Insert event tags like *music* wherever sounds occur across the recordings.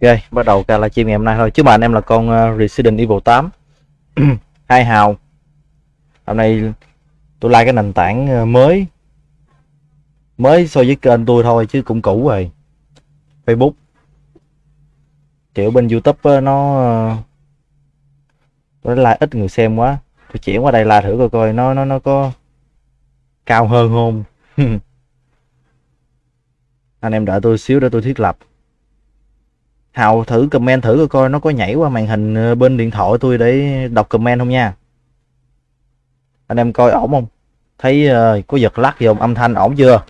Ok, bắt đầu ca livestream ngày hôm nay thôi. Chứ mà anh em là con ờ, Resident Evil 8 *clears throat* Hai hào. Hôm nay tôi like cái nền tảng ờ, mới. Mới so với kênh tôi thôi chứ cũng cũ rồi. Facebook. Kiểu bên Youtube ờ, nó Nó like ít người xem quá. Tôi chuyển qua đây like thử coi coi nó nó nó có Cao hơn không. *laughs* Anh em đợi tôi xíu để tôi thiết lập. Hào thử comment thử coi coi nó có nhảy qua màn hình ờ, bên điện thoại tôi để đọc comment không nha. Anh em coi ổn không? Thấy uh, có giật lắc gì không? Âm thanh ổn chưa?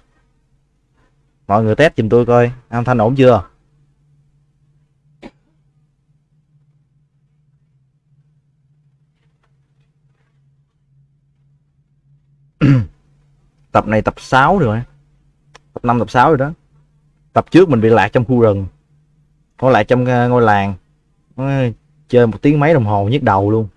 Mọi người test giùm tôi coi, âm thanh ổn chưa? tập này tập 6 rồi. Tập 5 tập 6 rồi đó. Tập trước mình bị lạc trong khu rừng còn lại trong ờ, ngôi làng. Chơi một tiếng mấy đồng hồ nhức đầu luôn.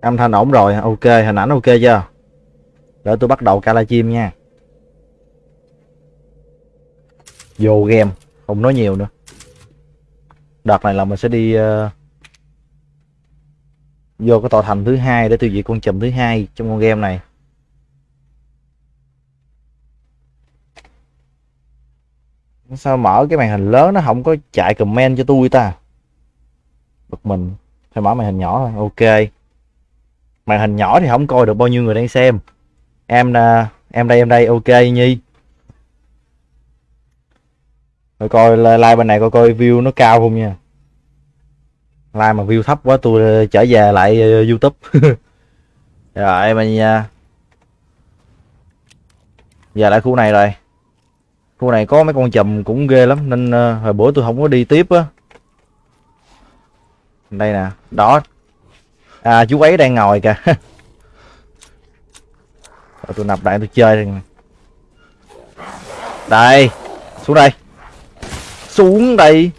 Âm thanh ổn rồi ok hình ảnh ok chưa? Để tôi bắt đầu ca chim nha. Vô game không nói nhiều nữa. Đợt này là mình sẽ đi uh, vô cái tòa thành thứ hai để tiêu diệt con chùm thứ hai trong con game này. Sao mở cái màn hình lớn nó không có chạy comment cho tôi ta? Bực mình. Phải mở màn hình nhỏ thôi. Ok. Màn hình nhỏ thì không coi được bao nhiêu người đang xem. Em à, em đây em đây. Ok, nhi. Rồi coi like bên này coi coi view nó cao không nha like mà view thấp quá, tôi ờ, trở về lại ờ, youtube. *laughs* Rồi, mình giờ về lại khu này rồi. Khu này có mấy con chùm cũng ghê lắm, nên ờ, hồi bữa tôi không có đi tiếp á. Đây nè đó à chú ấy đang ngồi kìa. *laughs* Rồi tôi nạp đại tôi chơi đây. Đây, xuống đây. Xuống đây.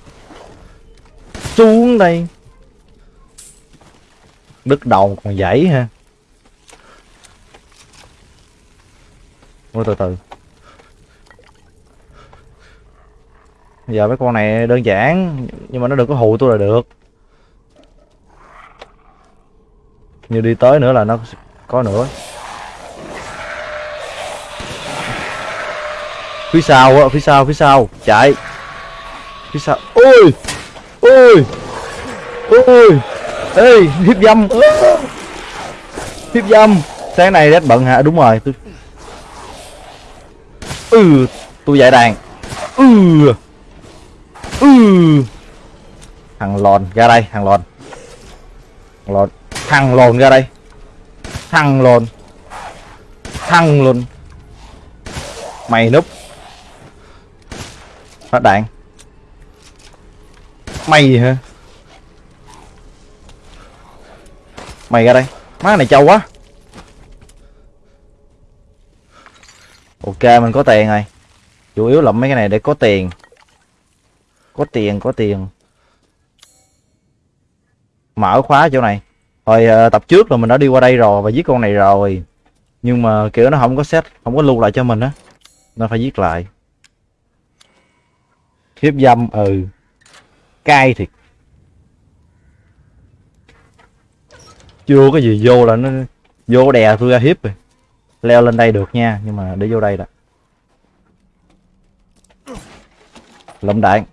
Xuống đây đứt đầu còn dãy ha. Ôi, từ từ. Giờ mấy con này đơn giản, nhưng mà nó đừng có hù tôi là được. Như đi tới nữa là nó có nữa. Phía sau á, phía sau phía sau. Chạy. Phía sau. Ôi! Ôi! Ôi! Ê, hiếp dâm. Hiếp dâm. Sáng nay rất bận hả? Đúng rồi, tôi ừ tôi giải đàn. Ừ. Ừ. Thằng lòn ra đây, thằng lòn. Thằng lòn. Thằng lòn ra đây. Thằng lòn. Thằng lòn. Mày núp. Phát đạn mày hả? Mày ra đây. Má này trâu quá. Ok mình có tiền rồi. Chủ yếu là mấy cái này để có tiền. Có tiền có tiền. Mở khóa chỗ này. Hồi uh, tập trước là mình đã đi qua đây rồi Và giết con này rồi. Nhưng mà kiểu nó không có set Không có lưu lại cho mình á. Nó phải giết lại. Hiếp dâm ừ. Cay thiệt. Chưa cái gì? Vô là nó vô đè tôi ra hiếp rồi. Leo lên đây được nha nhưng mà để vô đây đã. Lụm đạn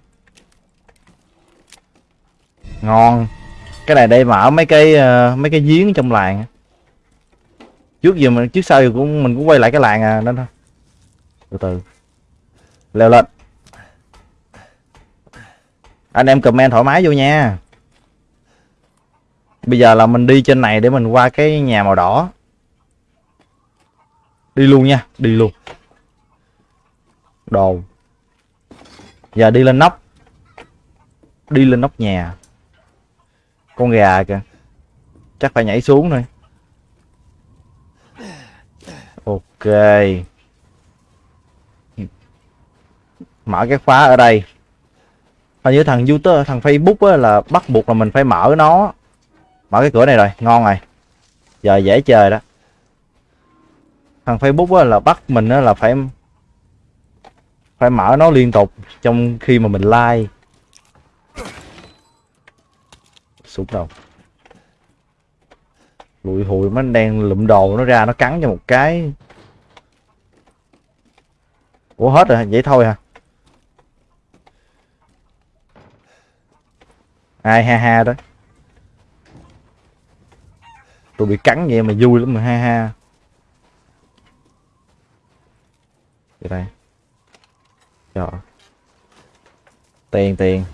ngon. Cái này đây mở mấy cái uh, mấy cái giếng trong làng trước giờ mình trước sau cũng mình cũng quay lại cái làng à nên thôi. Từ từ. Leo lên. Anh em comment thoải mái vô nha. Bây giờ là mình đi trên này để mình qua cái nhà màu đỏ. Đi luôn nha, Đi luôn. Đồ. Giờ đi lên nóc. Đi lên nóc nhà. Con gà kìa. Chắc phải nhảy xuống thôi. Ok. Mở cái khóa ở đây. Hình như thằng youtube, thằng facebook là bắt buộc là mình phải mở nó mở cái cửa này rồi ngon rồi. Giờ dễ chơi đó. Thằng facebook á, là bắt mình á, là phải phải mở nó liên tục trong khi mà mình like. Sụp đầu. Lụi hụi nó đang lụm đồ nó ra nó cắn cho một cái. Ủa hết rồi vậy thôi hả? Ai ha ha đó tôi bị cắn vậy mà vui lắm mà ha ha. Vậy đây. Trời tiền tiền.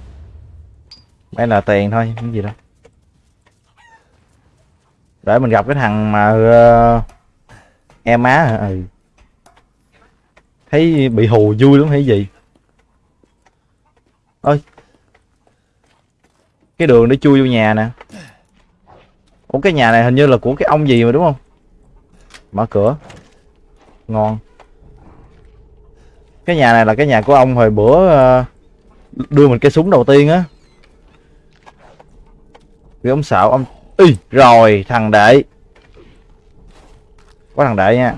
Mấy là tiền thôi cái gì đâu để mình gặp cái thằng mà uh, em má ừ. thấy bị hù vui lắm hay gì? Ôi. Cái đường để chui vô nhà nè ủa cái nhà này hình như là của cái ông gì mà đúng không? Mở cửa. Ngon. Cái nhà này là cái nhà của ông hồi bữa ờ, đưa mình cái súng đầu tiên á. Vì ông xạo ông Ý, rồi thằng đệ. Có thằng đệ nha.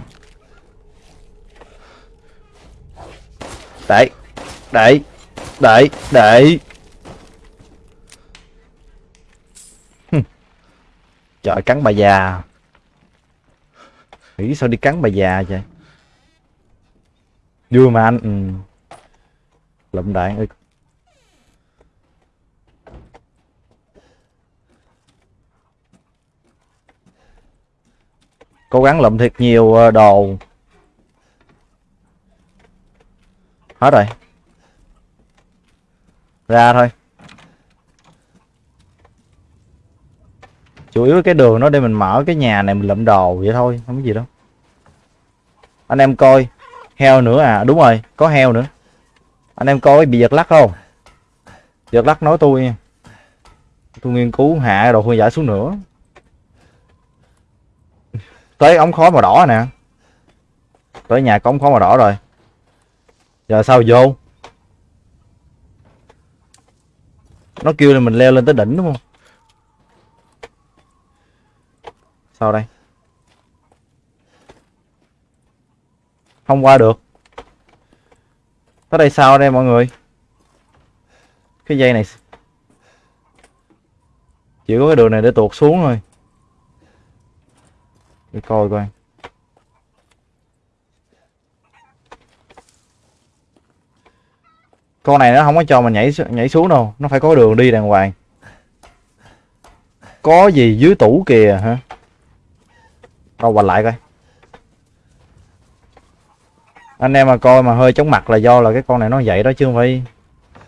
Đệ đệ đệ đệ. Trời cắn bà già. Nghĩ sao đi cắn bà già vậy? Vui mà anh. Ừ. lụm đạn ơi. Cố gắng lụm thiệt nhiều ờ, đồ. Hết rồi. Ra thôi. Chủ yếu cái đường nó để mình mở cái nhà này mình lượm đồ vậy thôi, không có gì đâu. Anh em coi, heo nữa à đúng rồi, có heo nữa. Anh em coi, bị giật lắc không? Giật lắc nói tôi tôi nghiên cứu hạ đồ khuyên giải xuống nữa. Tới ống khói màu đỏ nè. Tới nhà có ống khói màu đỏ rồi. Giờ sao vô? Nó kêu là mình leo lên tới đỉnh đúng không? Sao đây? Không qua được. Tới đây sao đây mọi người? Cái dây này chỉ có cái đường này để tuột xuống thôi. Để coi coi. Con này nó không có cho mình nhảy nhảy xuống đâu. Nó phải có đường đi đàng hoàng. Có gì dưới tủ kìa, hả? Đâu quay lại coi. Anh em mà coi mà hơi chóng mặt là do là cái con này nó vậy đó chứ không phải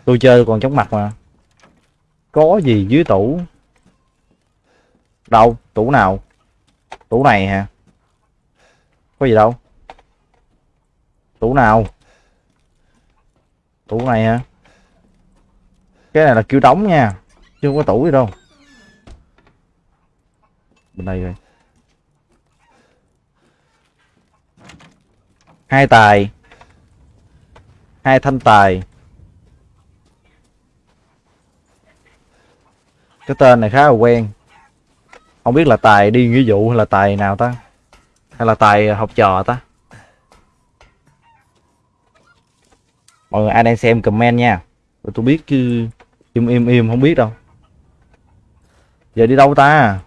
tôi chơi còn chóng mặt mà. Có gì dưới tủ? Đâu? Tủ nào? Tủ này hả? Có gì đâu? Tủ nào? Tủ này hả? Cái này là kiểu đóng nha, chứ không có tủ gì đâu. Bên đây rồi hai tài. Hai thanh tài. Cái tên này khá là quen. Không biết là tài đi nghĩa vụ hay là tài nào ta? Hay là tài học trò ta? Mọi người ai đang xem comment nha. Rồi tôi biết chứ im im im, không biết đâu. Giờ đi đâu ta?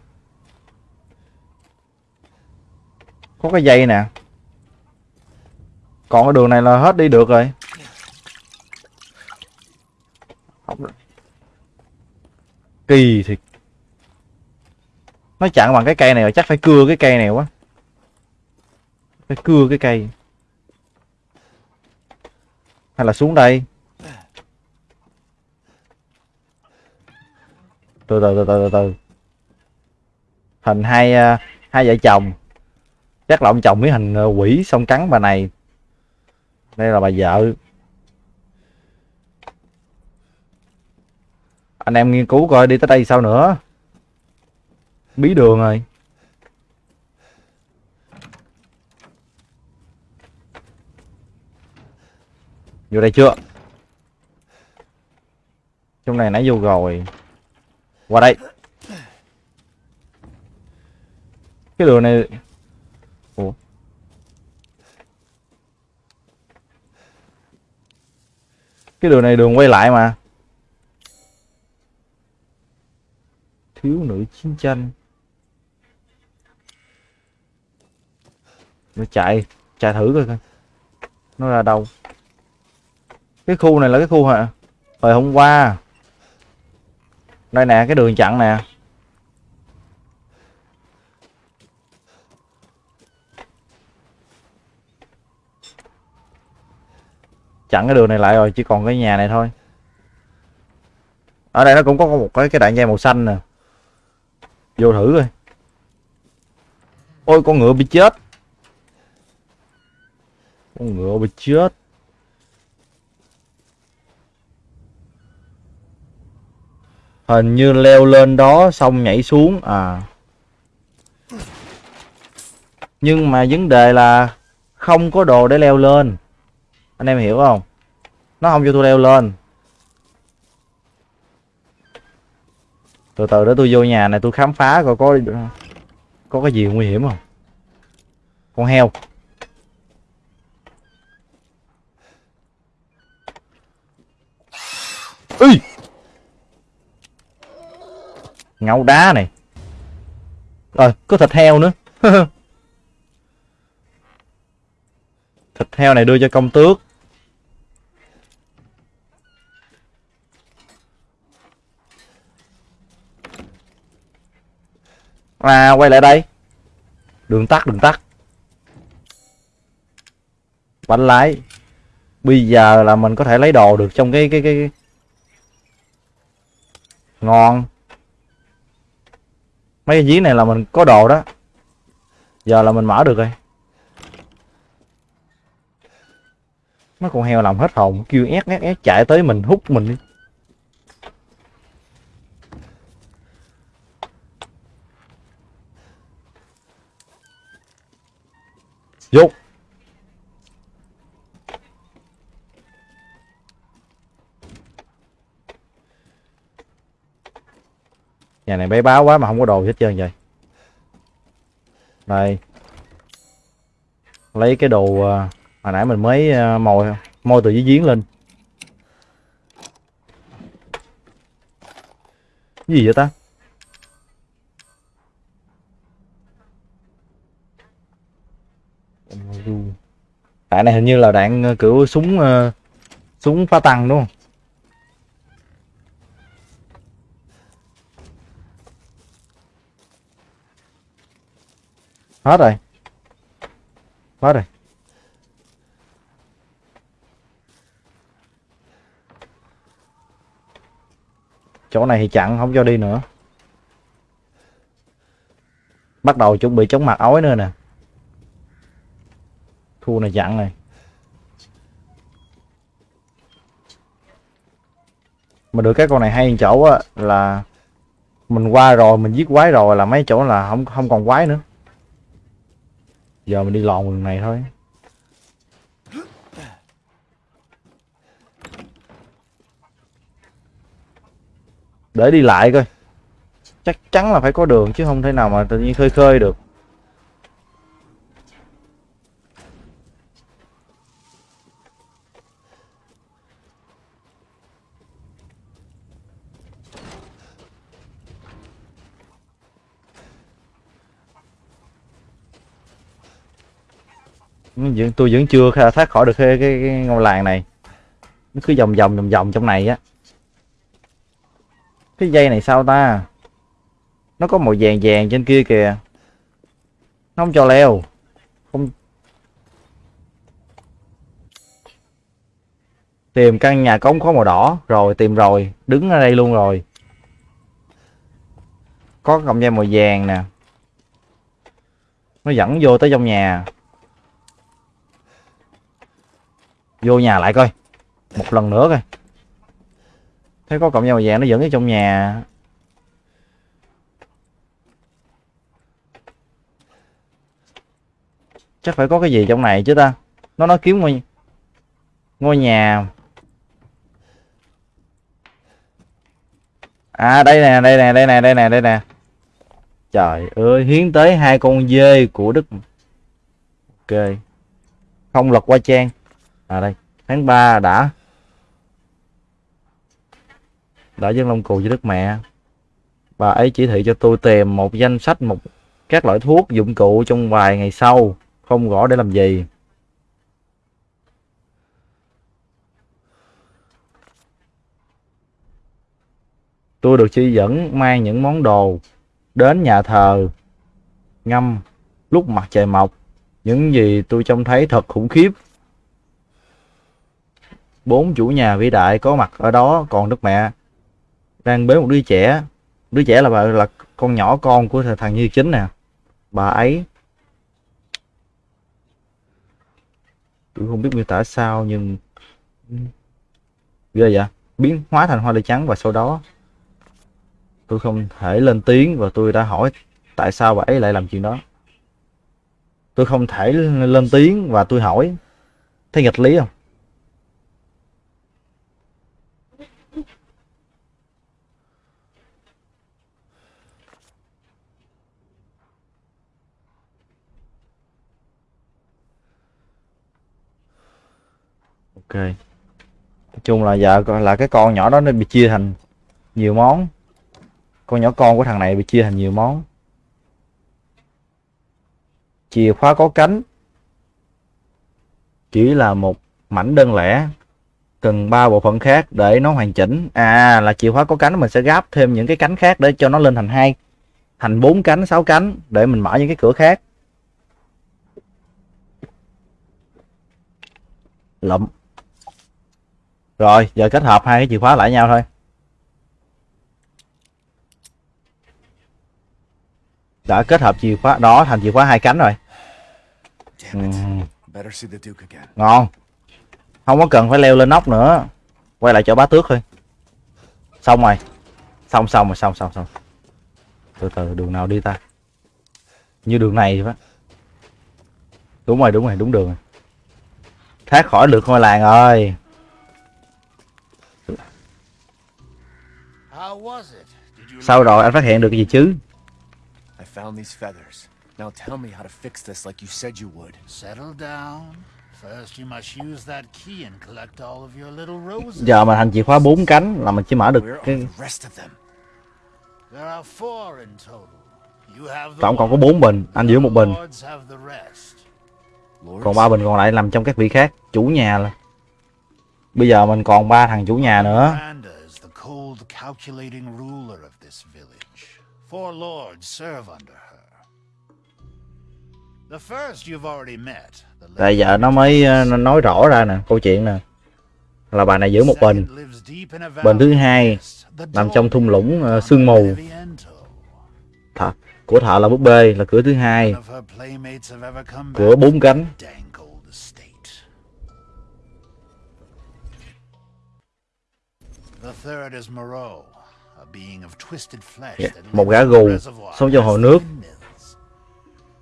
Có cái dây nè còn cái đường này là hết đi được rồi. Kỳ thiệt. Nó chặn bằng cái cây này rồi, chắc phải cưa cái cây này quá. Phải cưa cái cây. Hay là xuống đây? Từ từ từ từ từ từ. Hình hai à, hai vợ chồng. Chắc là ông chồng với hình à, quỷ xong cắn bà này đây là bà vợ. Anh em nghiên cứu coi đi tới đây sao nữa. Bí đường rồi. Vô đây chưa? Trong này nãy vô rồi. Qua đây. Cái đường này ủa? Cái đường này đường quay lại mà. Thiếu nữ chiến tranh. Nó chạy chạy thử coi coi. Nó ra đâu? Cái khu này là cái khu hả? Hồi hôm qua. Đây nè, cái đường chặn nè. Chặn cái đường này lại rồi, chỉ còn cái nhà này thôi. Ở đây nó cũng có một cái cái đạn dây màu xanh nè. Vô thử coi. Ôi, con ngựa bị chết. Con ngựa bị chết. Hình như leo lên đó xong nhảy xuống à. Nhưng mà vấn đề là không có đồ để leo lên anh em hiểu không? Nó không cho tôi leo lên. Từ từ để tôi vô nhà này tôi khám phá coi có có cái gì nguy hiểm không? Con heo. Ê! ngâu đá này. Rồi có thịt heo nữa. *laughs* Thịt heo này đưa cho công tước. À quay lại đây. Đường tắt đường tắt. Bánh lái. Bây giờ là mình có thể lấy đồ được trong cái cái cái, ngon. Mấy cái giếng này là mình có đồ đó. Giờ là mình mở được rồi. Mấy con heo làm hết hồn kêu ép ép ép chạy tới mình hút mình đi. Vô. Nhà này bé báo quá mà không có đồ hết trơn vậy. Đây lấy cái đồ à, hồi nãy mình mới à, mồi môi từ dưới giếng lên. Cái gì vậy ta? Đạn này hình như là đạn ờ, kiểu súng uh, súng phá tăng đúng không? Hết rồi. Hết rồi. Chỗ này thì chặn không cho đi nữa. Bắt đầu chuẩn bị chống mặt ối nữa nè thua này chặn này. Mà được cái con này hay chỗ á, là mình qua rồi, mình giết quái rồi là mấy chỗ là không không còn quái nữa. Giờ mình đi lòn đường này thôi. Để đi lại coi. Chắc chắn là phải có đường chứ không thể nào mà tự nhiên khơi khơi được. Vẫn tôi vẫn chưa thoát khỏi được cái, cái, cái ngôi làng này. Nó cứ vòng vòng vòng vòng trong này á. Cái dây này sao ta? Nó có màu vàng vàng trên kia kìa. Nó không cho leo. Không tìm căn nhà cống có màu đỏ. Rồi tìm rồi. Đứng ở đây luôn rồi. Có cọng dây màu vàng nè. Nó dẫn vô tới trong nhà. Vô nhà lại coi. Một lần nữa coi. Thấy có cọng dao vàng nó dẫn ở trong nhà. Chắc phải có cái gì trong này chứ ta. Nó nói kiếm ngôi ngôi nhà. À đây nè đây nè đây nè đây nè đây nè. Trời ơi, hiến tới hai con dê của đức. Ok. Không lật qua trang à đây. Tháng 3 đã. Đã dân long cù với đức mẹ. Bà ấy chỉ thị cho tôi tìm một danh sách, một các loại thuốc dụng cụ trong vài ngày sau. Không rõ để làm gì. Tôi được chỉ dẫn mang những món đồ đến nhà thờ. Ngâm, lúc mặt trời mọc, những gì tôi trông thấy thật khủng khiếp bốn chủ nhà vĩ đại có mặt ở đó, còn đức mẹ. Đang bế một đứa trẻ. Đứa trẻ là bà, là con nhỏ con của thằng như chính nè. Bà ấy. Tôi không biết miêu tả sao, nhưng ghê vậy. Biến hóa thành hoa lê trắng và sau đó tôi không thể lên tiếng và tôi đã hỏi tại sao bà ấy lại làm chuyện đó. Tôi không thể lên tiếng và tôi hỏi thấy nghịch lý không? Ok. Nói chung là giờ là cái con nhỏ đó nó bị chia thành nhiều món. Con nhỏ con của thằng này bị chia thành nhiều món. Chìa khóa có cánh. Chỉ là một mảnh đơn lẻ, cần ba bộ phận khác để nó hoàn chỉnh. À là chìa khóa có cánh, mình sẽ gáp thêm những cái cánh khác để cho nó lên thành hai, thành bốn cánh, sáu cánh để mình mở những cái cửa khác. Lụm rồi giờ kết hợp hai cái chìa khóa lại nhau thôi. Đã kết hợp chìa khóa đó thành chìa khóa hai cánh rồi. Uhm. ngon. Không có cần phải leo lên nóc nữa. Quay lại chỗ bá tước thôi. Xong rồi. Xong xong rồi xong xong xong. Từ từ đường nào đi ta? Như đường này vậy đúng rồi đúng rồi đúng đường rồi. Thoát khỏi được ngôi làng rồi Sao rồi anh phát hiện được cái gì chứ? I found these feathers. Now tell me how to fix this like you said you would. Settle down. First you must use that key and collect all of your little roses. Giờ mà thành chìa khóa bốn cánh là mình chỉ mở được cái There are four in total. You have Tổng cộng có bốn bình, anh giữ một bình. Còn ba bình còn lại nằm trong các vị khác, chủ nhà là. Bây giờ mình còn ba thằng chủ nhà nữa. Cold, calculating ruler of this village. Four lords serve under her. The first you've already met. Tại giờ nó mới ờ, nó nói rõ ra nè, câu chuyện nè. Là bà này giữ một bình. Bình thứ hai nằm trong thung lũng uh, sương mù. Thợ, của thợ là búp bê là cửa thứ hai. Cửa bốn cánh. Yeah. Một gã gù sống trong hồ nước.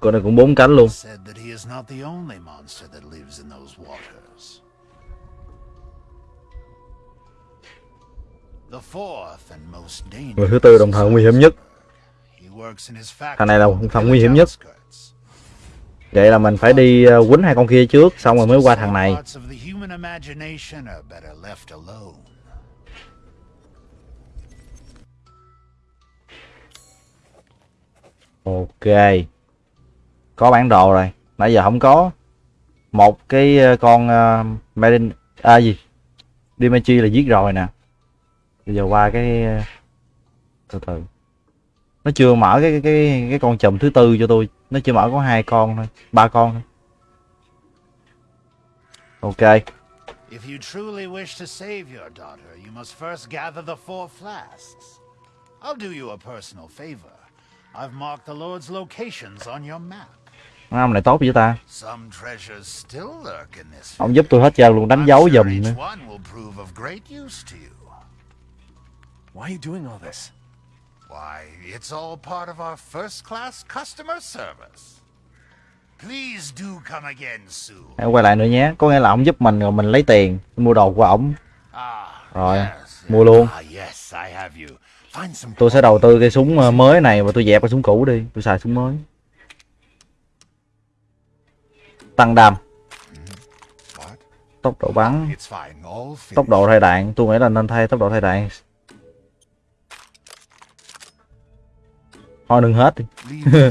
Con này cũng bốn cánh luôn. Người thứ tư đồng thời nguy hiểm nhất. Thằng này là thằng nguy hiểm nhất. Vậy là mình phải đi uh, quýnh hai con kia trước, xong rồi mới qua thằng này. Ok. Có bản đồ rồi. Nãy giờ không có. Một cái ờ, con uh, Marin à gì? Dimitri là giết rồi nè. Bây giờ qua cái ờ, từ từ. Nó chưa mở cái cái cái con chùm thứ tư cho tôi. Nó chưa mở có hai con thôi, ba con thôi. Ok. If you truly wish to save your daughter, you must first gather the four flasks. I'll do you a personal favor. I've marked the Lord's locations on your map. Ông này tốt với ta. Ông giúp tôi hết trơn luôn đánh dấu giùm nữa. Why are you doing all this? Why, it's all part of our first class customer service. Please do come again soon. Hãy quay lại nữa nhé. Có nghĩa là ông giúp mình rồi mình lấy tiền mua đồ của ổng. À, rồi, mua luôn. Ah, yes, I have you. Tôi sẽ đầu tư cái súng ờ, mới này và tôi dẹp cái súng cũ đi. Tôi xài súng mới. Tăng đam. What? tốc độ bắn. Tốc độ thay đạn. Tôi nghĩ là nên thay tốc độ thay đạn. Thôi đừng hết đi. *laughs*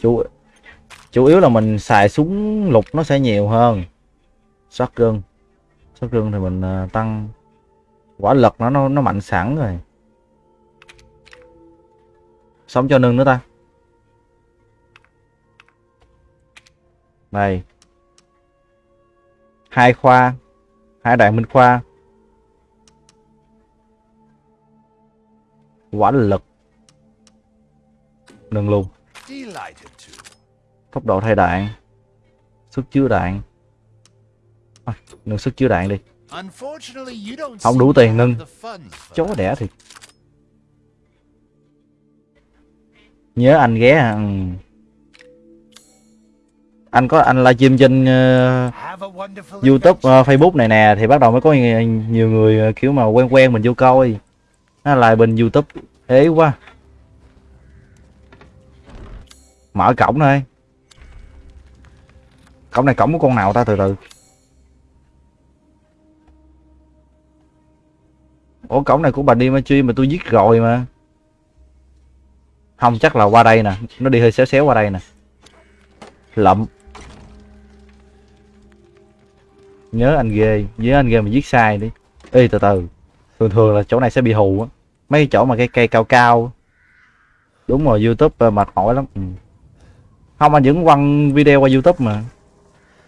Chủ chủ yếu là mình xài súng lục nó sẽ nhiều hơn. Shotgun. Shotgun thì mình ờ, tăng quả lực nó nó nó mạnh sẵn rồi. Sống cho nâng nữa ta. Này. Hai khoa hai đại minh khoa. Quả lực. Nâng luôn. Tốc độ thay đạn sức chứa đạn à, nâng sức chứa đạn đi. Không đủ tiền nâng. chó đẻ thiệt. Nhớ anh ghé à, anh có anh livestream trên wonderful youtube ờ, facebook này nè thì bắt đầu mới có nhiều, người ờ, kiểu mà quen quen mình vô coi. Nó lại bên youtube ế quá. Mở cổng thôi. Cổng này cổng của con nào ta từ từ ủa, cổng này của bà đi mà truy mà tôi giết rồi mà. Không, chắc là qua đây nè. Nó đi hơi xéo xéo qua đây nè. Lậm. Nhớ anh ghê. Nhớ anh ghê mà giết sai đi. Ê, từ từ. Thường thường là chỗ này sẽ bị hù á. Mấy chỗ mà cái cây cao cao đúng rồi, youtube ờ, mệt mỏi lắm. Ừ. không, anh vẫn quăng video qua youtube mà.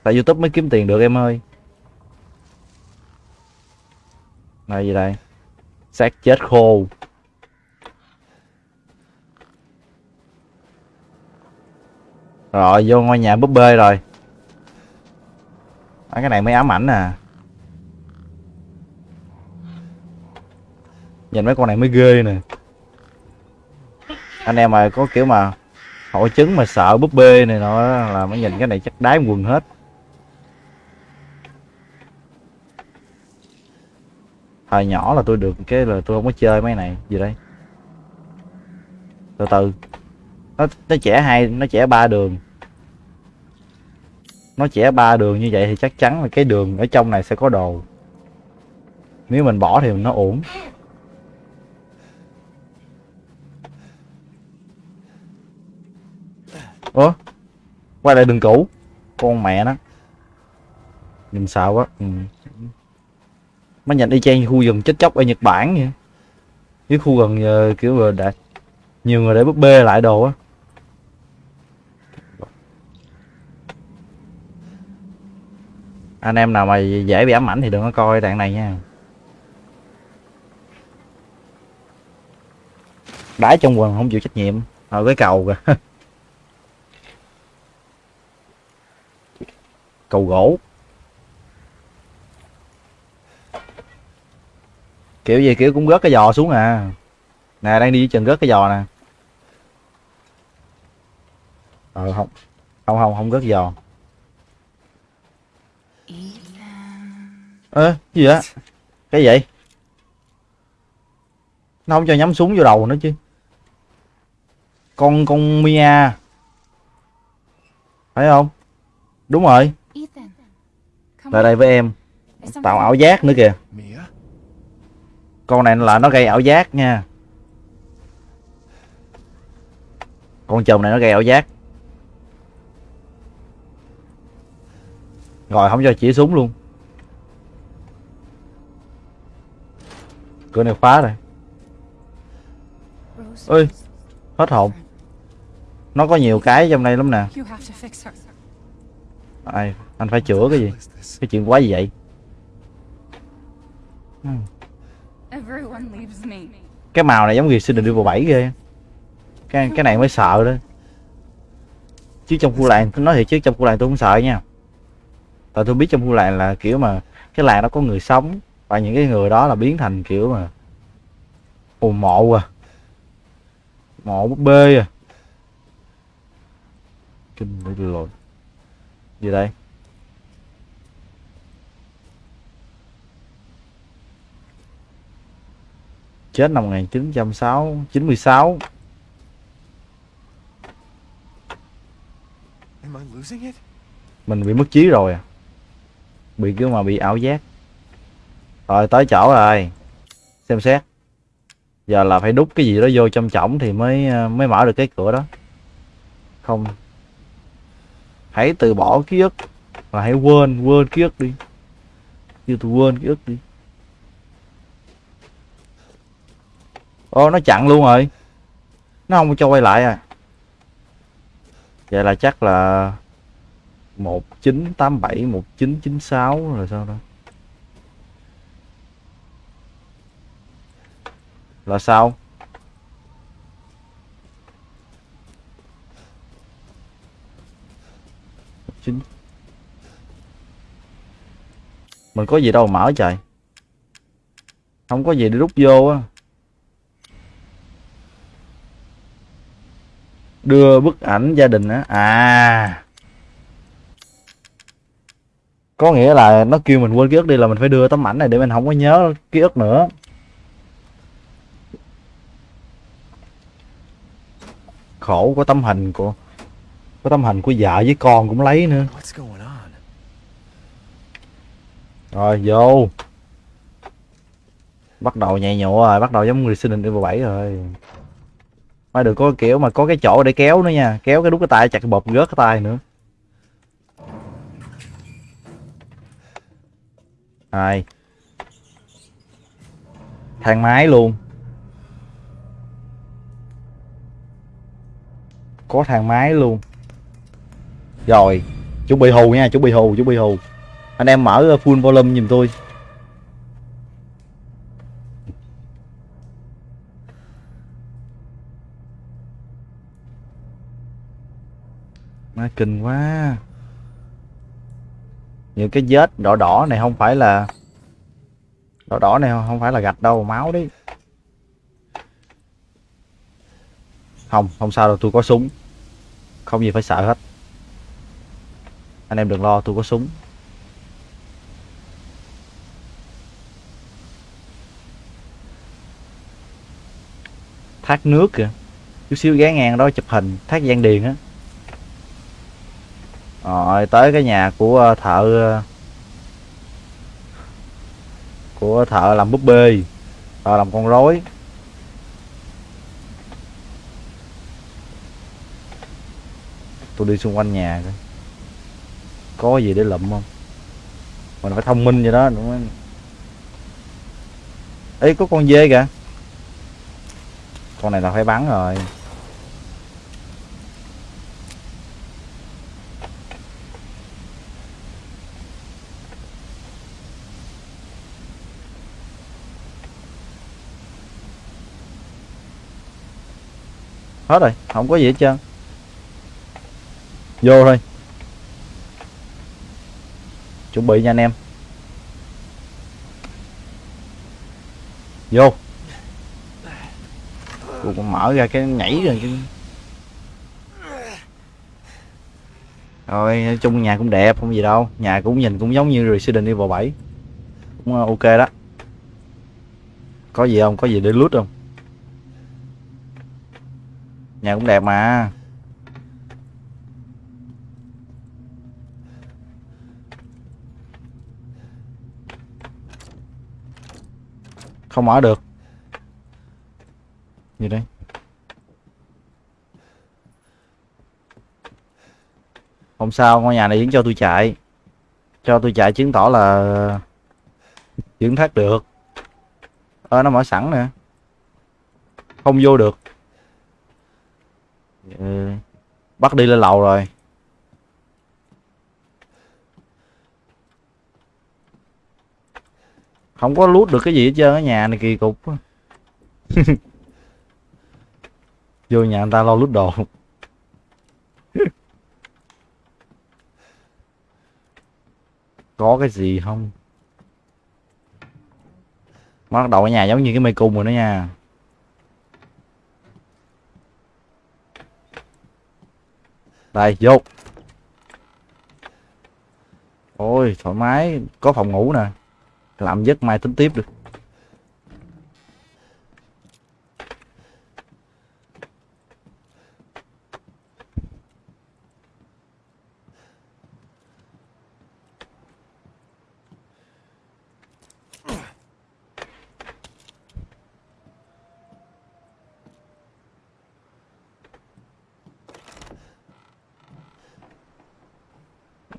Tại youtube mới kiếm tiền được em ơi. Này gì đây? Xác chết khô. Rồi vô ngôi nhà búp bê rồi. À, cái này mới ám ảnh à. Nhìn mấy con này mới ghê nè. Anh em mà có kiểu mà hội chứng mà sợ búp bê này nọ là mới nhìn cái này chắc đái quần hết. Thời nhỏ là tôi được cái là tôi không có chơi mấy này, gì đây từ từ. Nó nó trẻ hai, nó trẻ ba đường. Nó trẻ ba đường như vậy thì chắc chắn là cái đường ở trong này sẽ có đồ. Nếu mình bỏ thì nó ổn ủa? Quay lại đường cũ. Con mẹ nó. Nhìn sợ quá. Ừ mấy nhận y chang khu rừng chết chóc ở nhật bản vậy. Cái khu gần ờ, kiểu vừa đã, nhiều người để búp bê lại đồ á. Anh em nào mà dễ bị ám ảnh thì đừng có coi đoạn này nha. Đái trong quần không chịu trách nhiệm, ở cái cầu kìa. *laughs* Cầu gỗ. Kiểu gì, kiểu cũng rớt cái giò xuống à. Nè, đang đi chừng rớt cái giò nè. Ờ không không không không rớt giò. Ơ gì vậy? Cái gì vậy? Nó không cho nhắm súng vô đầu nữa chứ. Con con Mia. Phải không? Đúng rồi. Lại đây với em. Tạo ảo giác nữa kìa con này là nó gây ảo giác nha. Con chồng này nó gây ảo giác. Rồi, không cho chỉ súng luôn. Cửa này khóa rồi. Ơi hết hồn. Nó có nhiều cái trong đây lắm nè. Ai, anh phải chữa cái gì? Cái chuyện quá gì vậy? Hmm. Cái màu này giống Resident Evil 7 ghê. Cái cái này mới sợ đó. Chứ trong khu làng tôi nói thiệt chứ, trong khu làng tôi không sợ nha. Tại tôi biết trong khu làng là kiểu mà cái làng nó có người sống và những cái người đó là biến thành kiểu mà ồ mộ à. Mộ búp bê à. Kinh lộn gì đây? Chết năm 1906 96 Am I losing it? mình bị mất trí rồi à. Bị kiểu mà bị ảo giác. Rồi tới chỗ rồi. Xem xét. Giờ là phải đút cái gì đó vô trong chổng thì mới mới mở được cái cửa đó. Không. Hãy từ bỏ ký ức. Và hãy quên quên ký ức đi. Kêu tôi quên ký ức đi ô nó chặn luôn rồi. Nó không cho quay lại à. Vậy là chắc là 1987 1996 rồi sao đó là sao? Chín. Mình có gì đâu mở trời. Không có gì để rút vô á. Đưa bức ảnh gia đình á. À. Có nghĩa là nó kêu mình quên ký ức đi là mình phải đưa tấm ảnh này để mình không có nhớ ký ức nữa. Khổ có tấm hình của có tấm hình của vợ với con cũng lấy nữa. Rồi vô. Bắt đầu nhảy nhụa rồi bắt đầu giống Resident Evil 7 rồi mà được có kiểu mà có cái chỗ để kéo nữa nha. Kéo cái đút cái tay, chặt cái bột rớt cái tay nữa. Hai thang máy luôn. Có thang máy luôn. Rồi, chuẩn bị hù nha, chuẩn bị hù, chuẩn bị hù. Anh em mở full volume giùm tôi. Má kinh quá. Những cái vết đỏ đỏ này không phải là đỏ đỏ này không phải là gạch đâu, máu đấy. Không không sao đâu, tôi có súng. Không gì phải sợ hết. Anh em đừng lo, tôi có súng. Thác nước kìa. Chút xíu ghé ngang đó chụp hình, thác giang điền á rồi, tới cái nhà của ờ, thợ ờ, của thợ làm búp bê, thợ làm con rối. Tôi đi xung quanh nhà coi. Có gì để lụm không? Mình phải thông minh vậy đó, đúng không? Ấy có con dê kìa. Con này là phải bắn rồi. Hết rồi, không có gì hết trơn. Vô thôi. Chuẩn bị nha anh em. Vô. Tôi cũng mở ra cái nhảy rồi chứ. Rồi, nói chung nhà cũng đẹp, không gì đâu. Nhà cũng nhìn cũng giống như Resident Evil 7 cũng ờ, ok đó. Có gì không? Có gì để lút không? Nhà cũng đẹp mà. Không mở được. Gì đây? Không sao ngôi nhà này vẫn cho tôi chạy. Cho tôi chạy chứng tỏ là vẫn thoát được. Ơ nó mở sẵn nè. Không vô được ừ. bắt đi lên lầu rồi. Không có lút được cái gì hết trơn ở nhà này kỳ cục *laughs* vô nhà người ta lo lút đồ. *laughs* Có cái gì không? Bắt đầu ở nhà giống như cái mê cung rồi đó nha. Đây, vô. Ôi, thoải mái. Có phòng ngủ nè. Làm giấc mai tính tiếp được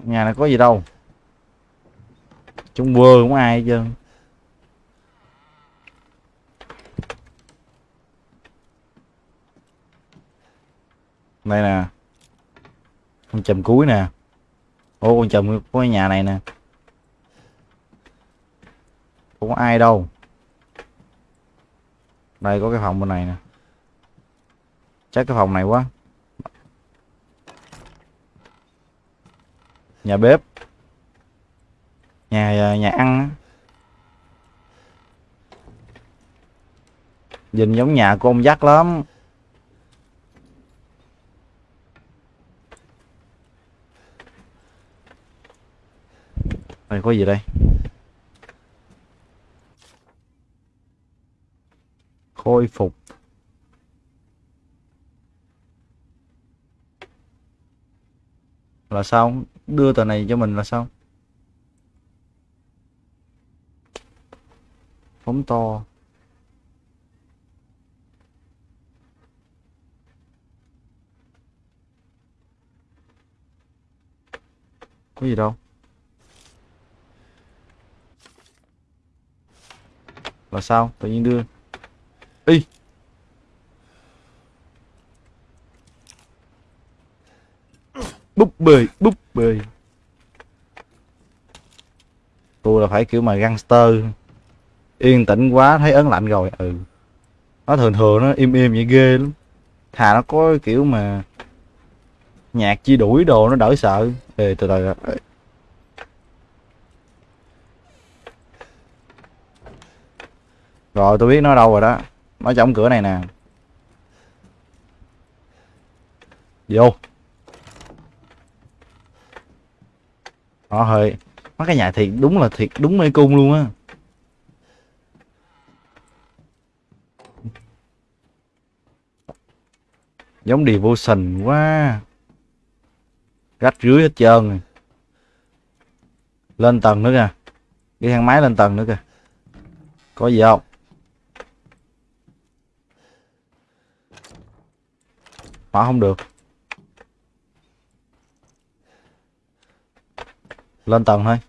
nhà này có gì đâu. Chung quơ cũng ai chứ, đây nè. Con chùm cuối nè. Ô con chùm của nhà này nè. Không có ai đâu. Đây có cái phòng bên này nè. Chắc cái phòng này quá. Nhà bếp. Nhà à, nhà ăn nhìn giống nhà của ông dắt lắm. Đây có gì đây? Khôi phục. Là sao? Đưa tờ này cho mình là sao? Phóng to. Có gì đâu. Là sao? Tự nhiên đưa y búp bê búp bê tôi là phải kiểu mà gangster. Yên tĩnh quá thấy ớn lạnh rồi ừ. Nó thường thường nó im im vậy ghê lắm. Thà nó có kiểu mà nhạc chi đuổi đồ nó đỡ sợ. Ê, từ từ rồi tôi biết nó đâu rồi đó. Nó trong cửa này nè. Vô. Ờ, nó hơi mấy cái nhà thiệt, đúng là thiệt, đúng mê cung luôn á. Giống devotion quá. Rách rưới hết trơn rồi. Lên tầng nữa kìa. Cái thang máy lên tầng nữa kìa. Có gì không? Mở không được. Lên tầng thôi.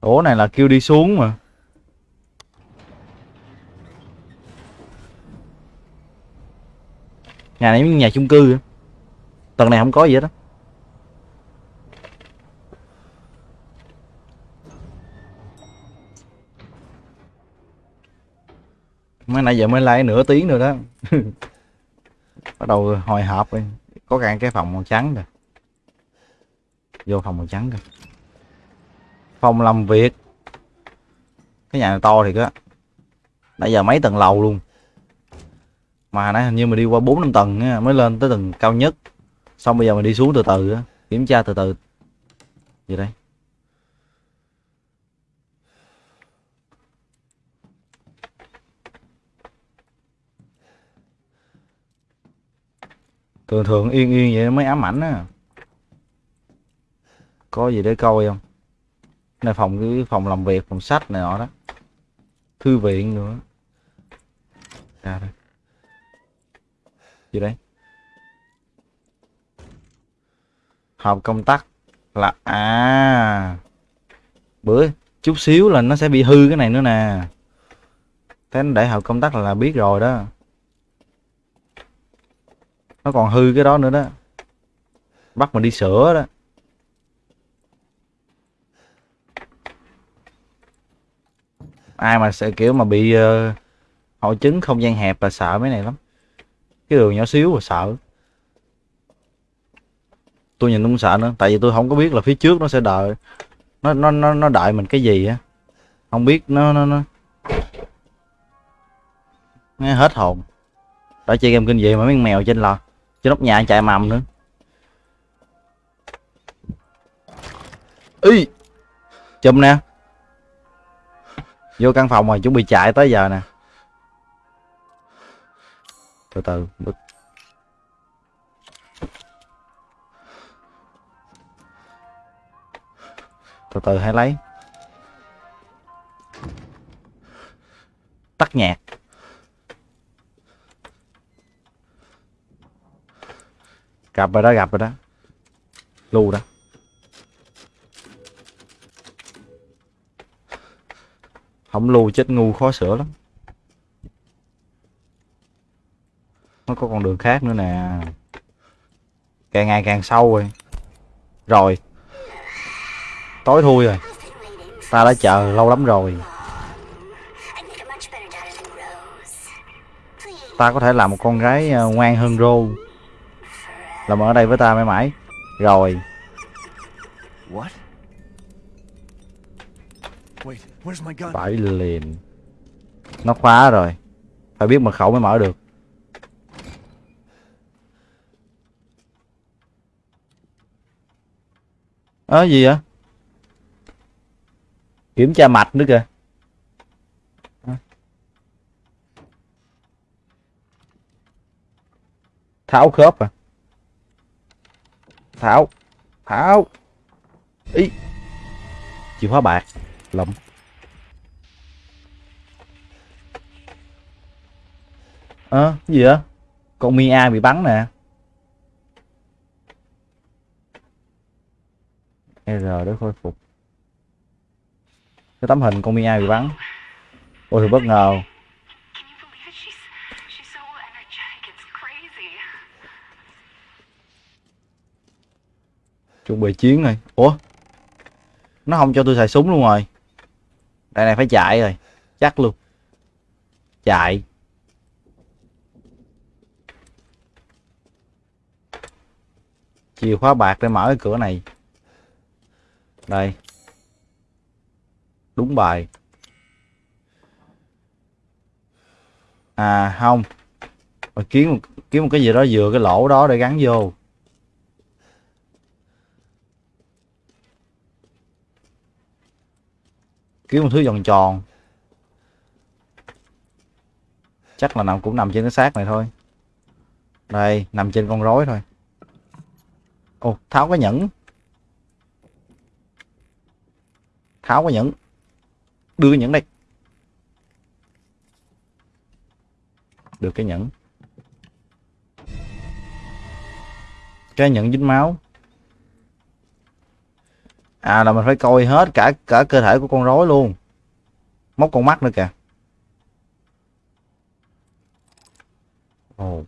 Ủa, này là kêu đi xuống mà. Nhà này nhà chung cư tầng này không có gì hết á. Mới nãy giờ mới like nửa tiếng rồi đó. *laughs* Bắt đầu hồi hộp rồi. Có cả cái phòng màu trắng rồi. Vô phòng màu trắng rồi. Phòng làm việc. Cái nhà này to thì á. Nãy giờ mấy tầng lầu luôn. Mà nãy hình như mình đi qua bốn năm tầng á, mới lên tới tầng cao nhất. Xong bây giờ mình đi xuống từ từ á kiểm tra từ từ. Gì đây thường thường yên yên vậy mới ám ảnh á. Có gì để coi không? Này phòng cái phòng làm việc phòng sách này nọ đó. Thư viện nữa. Ra đây. Gì đấy hộp công tắc là à bữa chút xíu là nó sẽ bị hư cái này nữa nè. Thế nó để hộp công tắc là, là biết rồi đó nó còn hư cái đó nữa đó. Bắt mình đi sửa đó. Ai mà sẽ kiểu mà bị uh, hội chứng không gian hẹp là sợ mấy này lắm. Cái đường nhỏ xíu là sợ. Tôi nhìn cũng sợ nữa tại vì tôi không có biết là phía trước nó sẽ đợi. Nó nó nó nó đợi mình cái gì á. Không biết nó nó nó. Nghe hết hồn. Đã chơi game kinh dị mà mấy mèo trên lò trên nóc nhà chạy mầm nữa. Y chùm nè. Vô căn phòng rồi chuẩn bị chạy tới giờ nè. Từ từ bực từ từ hãy lấy. Tắt nhạc gặp rồi đó, gặp rồi đó. Lưu đó. Không lưu chết ngu khó sửa lắm. Nó có con đường khác nữa nè. Càng ngày càng sâu rồi. Rồi. Tối thui rồi. Ta đã chờ lâu lắm rồi. Ta có thể làm một con gái ờ, ngoan hơn rô làm ở đây với ta mãi mãi. Rồi. What? Wait, where's my gun? phải liền nó khóa rồi. Phải biết mật khẩu mới mở được. Ớ gì vậy? Kiểm tra mạch nữa kìa. Tháo khớp à tháo tháo ý chìa khóa bạc lụm Ờ, gì vậy? Con Mia bị bắn nè. R để khôi phục. Cái tấm hình con Mia bị bắn. Ôi thì bất ngờ. Chuẩn bị chiến rồi. Ủa? Nó không cho tôi xài súng luôn rồi. Đây này phải chạy rồi. Chắc luôn. Chạy. Chìa khóa bạc để mở cái cửa này. Đây. Đúng bài. À không. Mà kiếm một, kiếm một cái gì đó vừa cái lỗ đó để gắn vô. Kiếm một thứ vòng tròn. Chắc là nằm cũng nằm trên cái xác này thôi. Đây, nằm trên con rối thôi. Ồ, tháo cái nhẫn. Tháo cái nhẫn. Đưa cái nhẫn đây. Được cái nhẫn. Cái nhẫn dính máu à là mình phải coi hết cả cả cơ thể của con rối luôn. Móc con mắt nữa kìa. Ồ.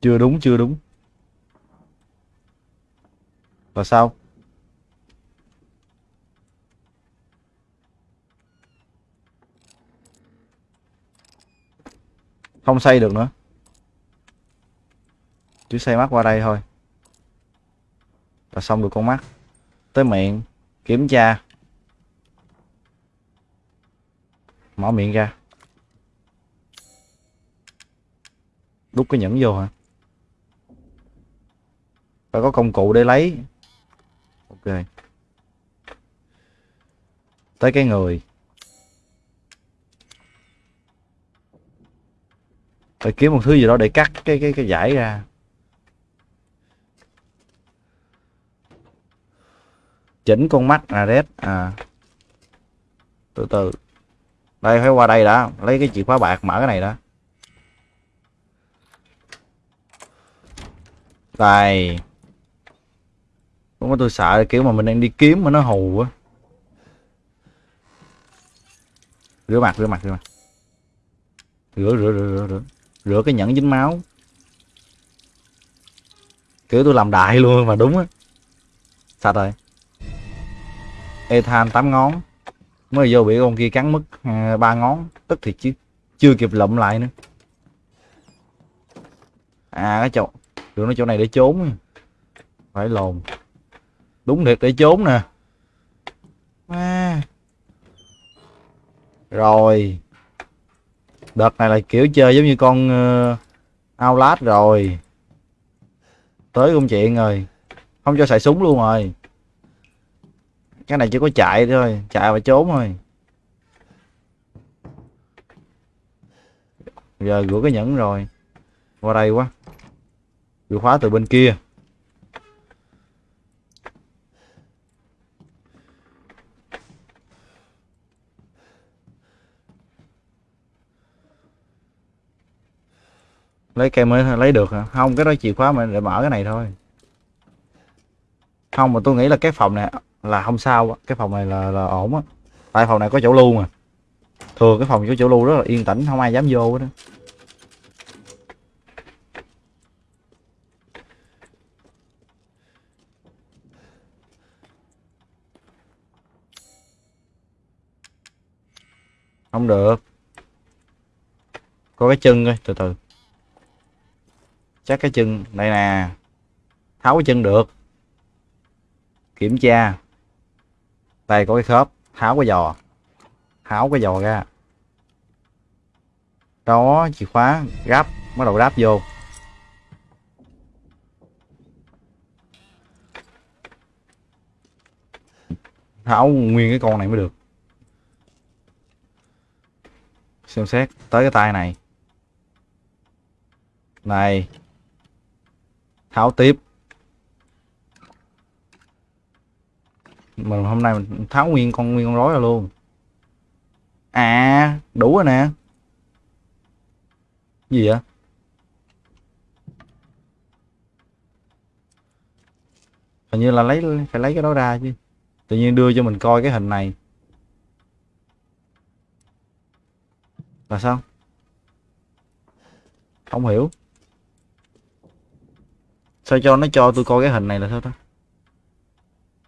Chưa đúng chưa đúng. Và sao? Không xây được nữa. Chỉ xây mắt qua đây thôi. Là xong được con mắt tới miệng, kiểm tra. Mở miệng ra. Đút cái nhẫn vô hả? Phải có công cụ để lấy. Ok. Tới cái người. Phải kiếm một thứ gì đó để cắt cái cái cái giải ra. Chỉnh con mắt là red à. Từ từ. Đây, phải qua đây đã. Lấy cái chìa khóa bạc, mở cái này đã. Đây. Không có tôi sợ, kiểu mà mình đang đi kiếm mà nó hù quá rửa mặt rửa mặt rửa mặt. Rửa rửa rửa rửa rửa rửa cái nhẫn dính máu. Kiểu tôi làm đại luôn mà đúng á. Sạch rồi ethan tám ngón. Mới vô bị con kia cắn mất à, ba ngón. Tức thì chứ, chưa kịp lụm lại nữa. À cái chỗ được nó chỗ này để trốn phải lồn. Đúng thiệt, để trốn nè. À. rồi đợt này là kiểu chơi giống như con uh, Outlast rồi. Tới công chuyện rồi. Không cho xài súng luôn rồi. Cái này chỉ có chạy thôi chạy và trốn thôi. Giờ gửi cái nhẫn rồi. Qua đây quá. Gửi khóa từ bên kia. Lấy cây mới lấy được hả? Không cái đó chìa khóa mà để mở cái này thôi. Không mà tôi nghĩ là cái phòng này là không sao cái phòng này là, là ổn á. Tại phòng này có chỗ lưu mà. Thường cái phòng có chỗ lưu rất là yên tĩnh không ai dám vô đó không được. Có cái chân coi từ từ chắc cái chân đây nè, tháo cái chân được. Kiểm tra. Đây có cái khớp, tháo cái giò, tháo cái giò ra. Đó, chìa khóa, ráp, bắt đầu ráp vô. Tháo nguyên cái con này mới được. Xem xét, tới cái tay này. Này tháo tiếp. Mình hôm nay mình tháo nguyên con nguyên con rối ra luôn. À đủ rồi nè. Gì vậy? Hình như là lấy, phải lấy cái đó ra chứ. Tự nhiên đưa cho mình coi cái hình này. Là sao? Không hiểu sao cho nó cho tôi coi cái hình này là sao ta?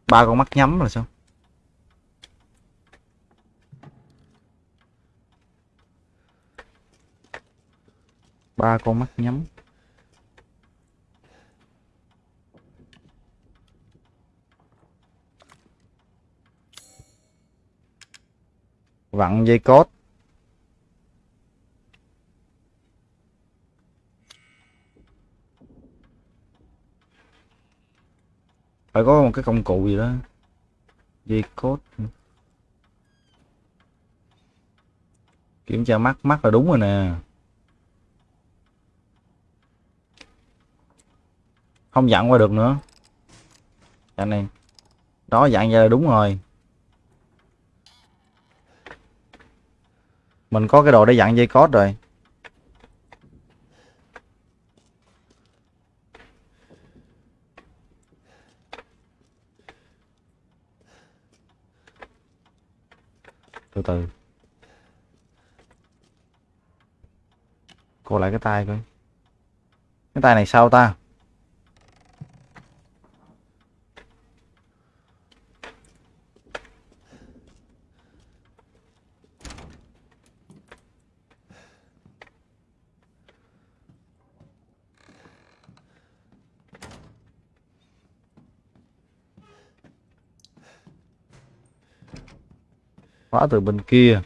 Ba con mắt nhắm là sao? Ba con mắt nhắm. Vặn dây cốt phải có một cái công cụ gì đó. Dây cốt kiểm tra mắt mắt là đúng rồi nè. Không dặn qua được nữa. Dặn này, đó dặn ra là đúng rồi. Mình có cái đồ để dặn dây cốt rồi. Từ từ. Cô lại cái tay coi. Cái tay này sao ta? Khóa từ bên kia.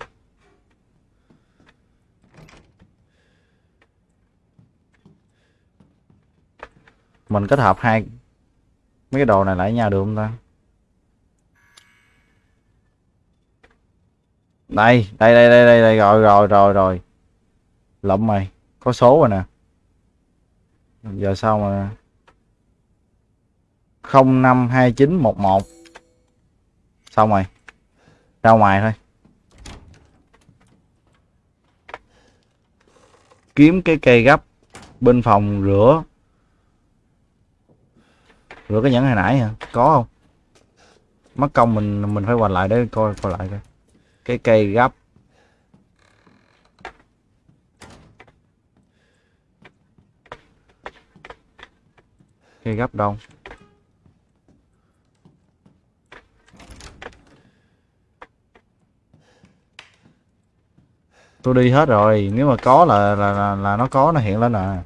Mình kết hợp hai mấy cái đồ này lại nhau được không ta? Đây đây đây đây đây, đây. rồi rồi rồi rồi. Lộn mày có số rồi nè. Giờ sao mà không năm hai chín một một? Xong rồi ra ngoài thôi. Kiếm cái cây gấp bên phòng rửa. Rửa cái nhẫn hồi nãy hả? Có không? Mất công mình mình phải hoành lại để coi coi lại coi. Cái cây gấp. Cây gấp đâu? Tôi đi hết rồi. Nếu mà có là là là, là nó có nó hiện lên à.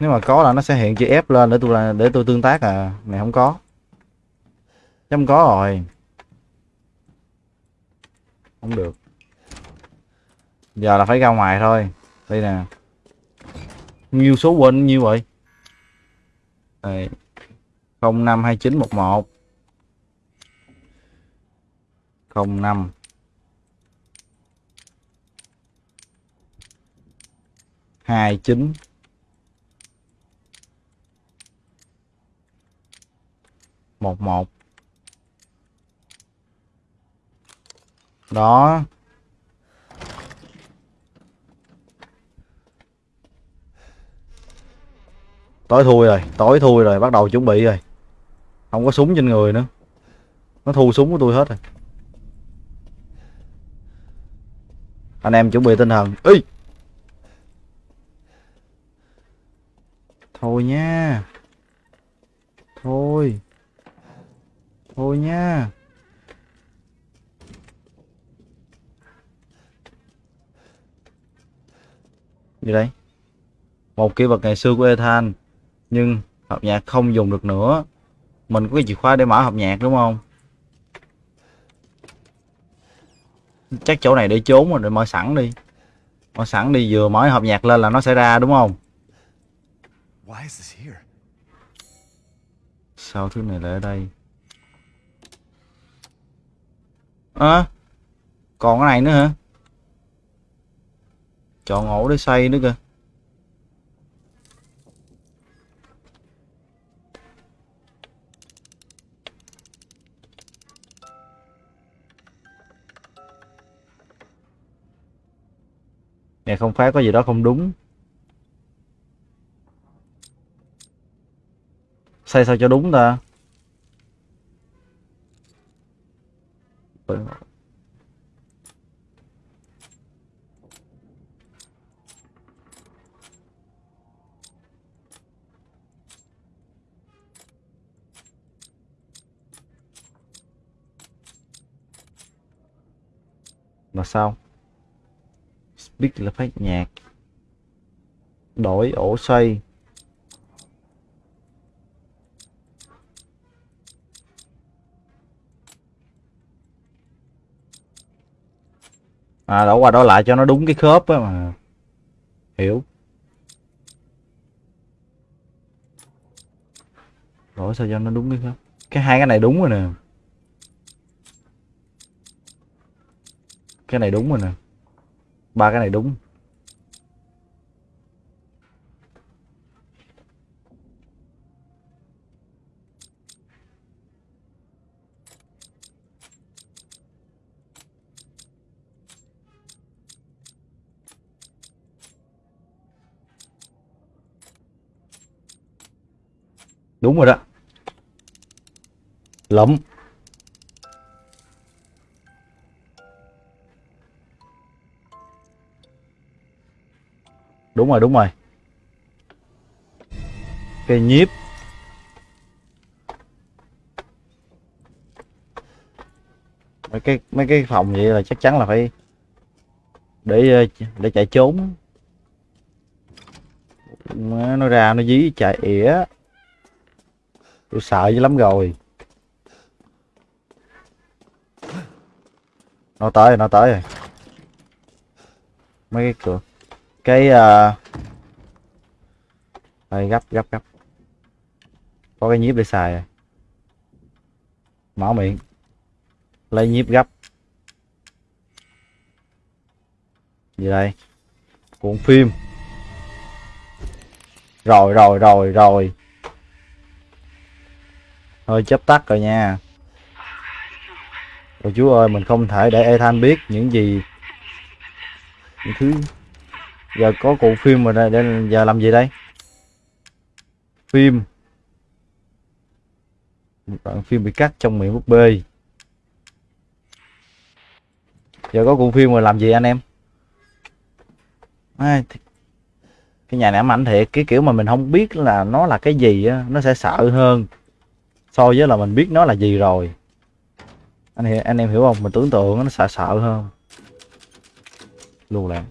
Nếu mà có là nó sẽ hiện chữ F lên để tôi là để tôi tương tác à. Này không có. Chấm có rồi. Không được. Giờ là phải ra ngoài thôi. Đây nè. Nhiêu số quên nhiêu vậy? Đây. Không năm. hai chín. Một một. Đó. Tối thui rồi, tối thui rồi, bắt đầu chuẩn bị rồi. Không có súng trên người nữa. Nó thu súng của tôi hết rồi. Anh em chuẩn bị tinh thần. Ý thôi nha. Thôi. Thôi nha. Gì đây. Một kỹ vật ngày xưa của Ethan, nhưng hộp nhạc không dùng được nữa. Mình có cái chìa khóa để mở hộp nhạc, đúng không? Chắc chỗ này để trốn rồi, để mở sẵn đi. Mở sẵn đi, vừa mở hộp nhạc lên là nó sẽ ra, đúng không? Why is this here? sao thứ này lại ở đây? À, còn cái này nữa hả? Chọn ổ để xây nữa kìa. Này không phá có gì đó không đúng. Xây sao cho đúng ta? Là sao? Speak là phát nhạc. Đổi ổ xoay À đổ qua đổ lại cho nó đúng cái khớp á mà. Hiểu. Đổ sao cho nó đúng cái khớp? Cái hai cái này đúng rồi nè. Cái này đúng rồi nè. Ba cái này đúng. Đúng rồi đó. Lắm đúng rồi đúng rồi. Cây nhiếp mấy cái mấy cái phòng vậy là chắc chắn là phải để để chạy trốn. Nó ra, nó dí, chạy ỉa tôi sợ dữ lắm rồi. Nó tới rồi, nó tới rồi. Mấy cái cửa. Cái uh... đây, gấp gấp gấp. Có cái nhíp để xài rồi mở miệng. Lấy nhíp gấp. Gì đây? Cuộn phim. Rồi rồi rồi rồi thôi chấp tắt rồi nha. Ôi chú ơi mình không thể để Ethan biết những gì những thứ. Giờ có cụ phim rồi đây đây giờ làm gì đây? Phim. Một đoạn phim bị cắt trong miệng búp bê. Giờ có cụ phim rồi làm gì anh em? À, cái nhà này ám ảnh thiệt. Cái kiểu mà mình không biết là nó là cái gì á nó sẽ sợ hơn so với là mình biết nó là gì rồi. Anh hiểu, anh em hiểu không? Mình tưởng tượng nó sợ sợ hơn. Luôn lại.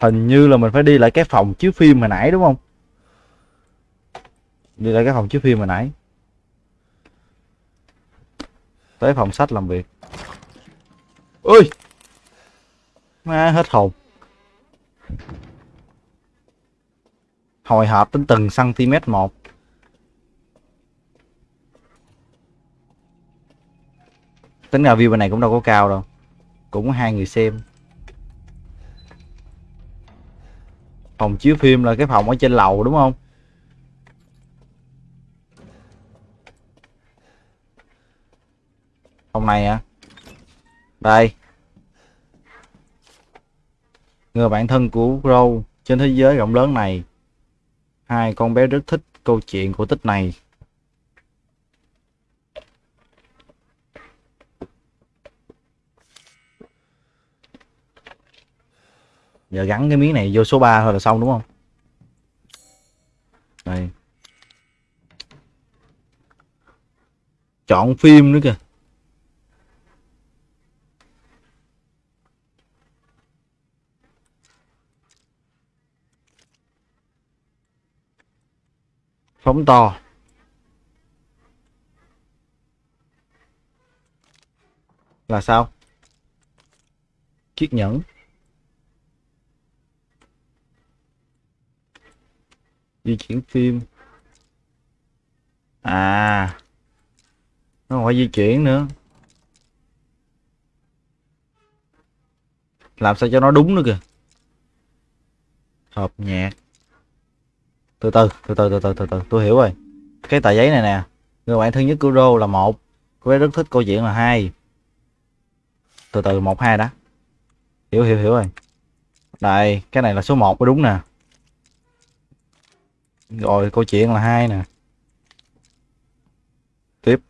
Hình như là mình phải đi lại cái phòng chiếu phim hồi nãy, đúng không? Đi lại cái phòng chiếu phim hồi nãy. Tới phòng sách làm việc. Ui! Ma hết hồn hồi hộp đến từng cm một. Tính ra view bên này cũng đâu có cao đâu. Cũng có hai người xem. Phòng chiếu phim là cái phòng ở trên lầu đúng không? Phòng này à đây người bạn thân của Crow trên thế giới rộng lớn này. Hai con bé rất thích câu chuyện của tích này. Giờ gắn cái miếng này vô số 3 thôi là xong, đúng không? Đây. Chọn phim nữa kìa. Phóng to. Là sao? Chiếc nhẫn. Di chuyển phim. À. Nó không phải di chuyển nữa. Làm sao cho nó đúng nữa kìa. Hợp nhạc từ từ từ từ từ từ từ từ. Tôi hiểu rồi. Cái tờ giấy này nè. Người bạn thân nhất của Rô là một. Cô bé rất thích câu chuyện là hai. Từ từ, một, hai đó hiểu hiểu hiểu rồi. Đây, cái này là số 1 mới đúng nè. Rồi, câu chuyện là hai nè. Tiếp.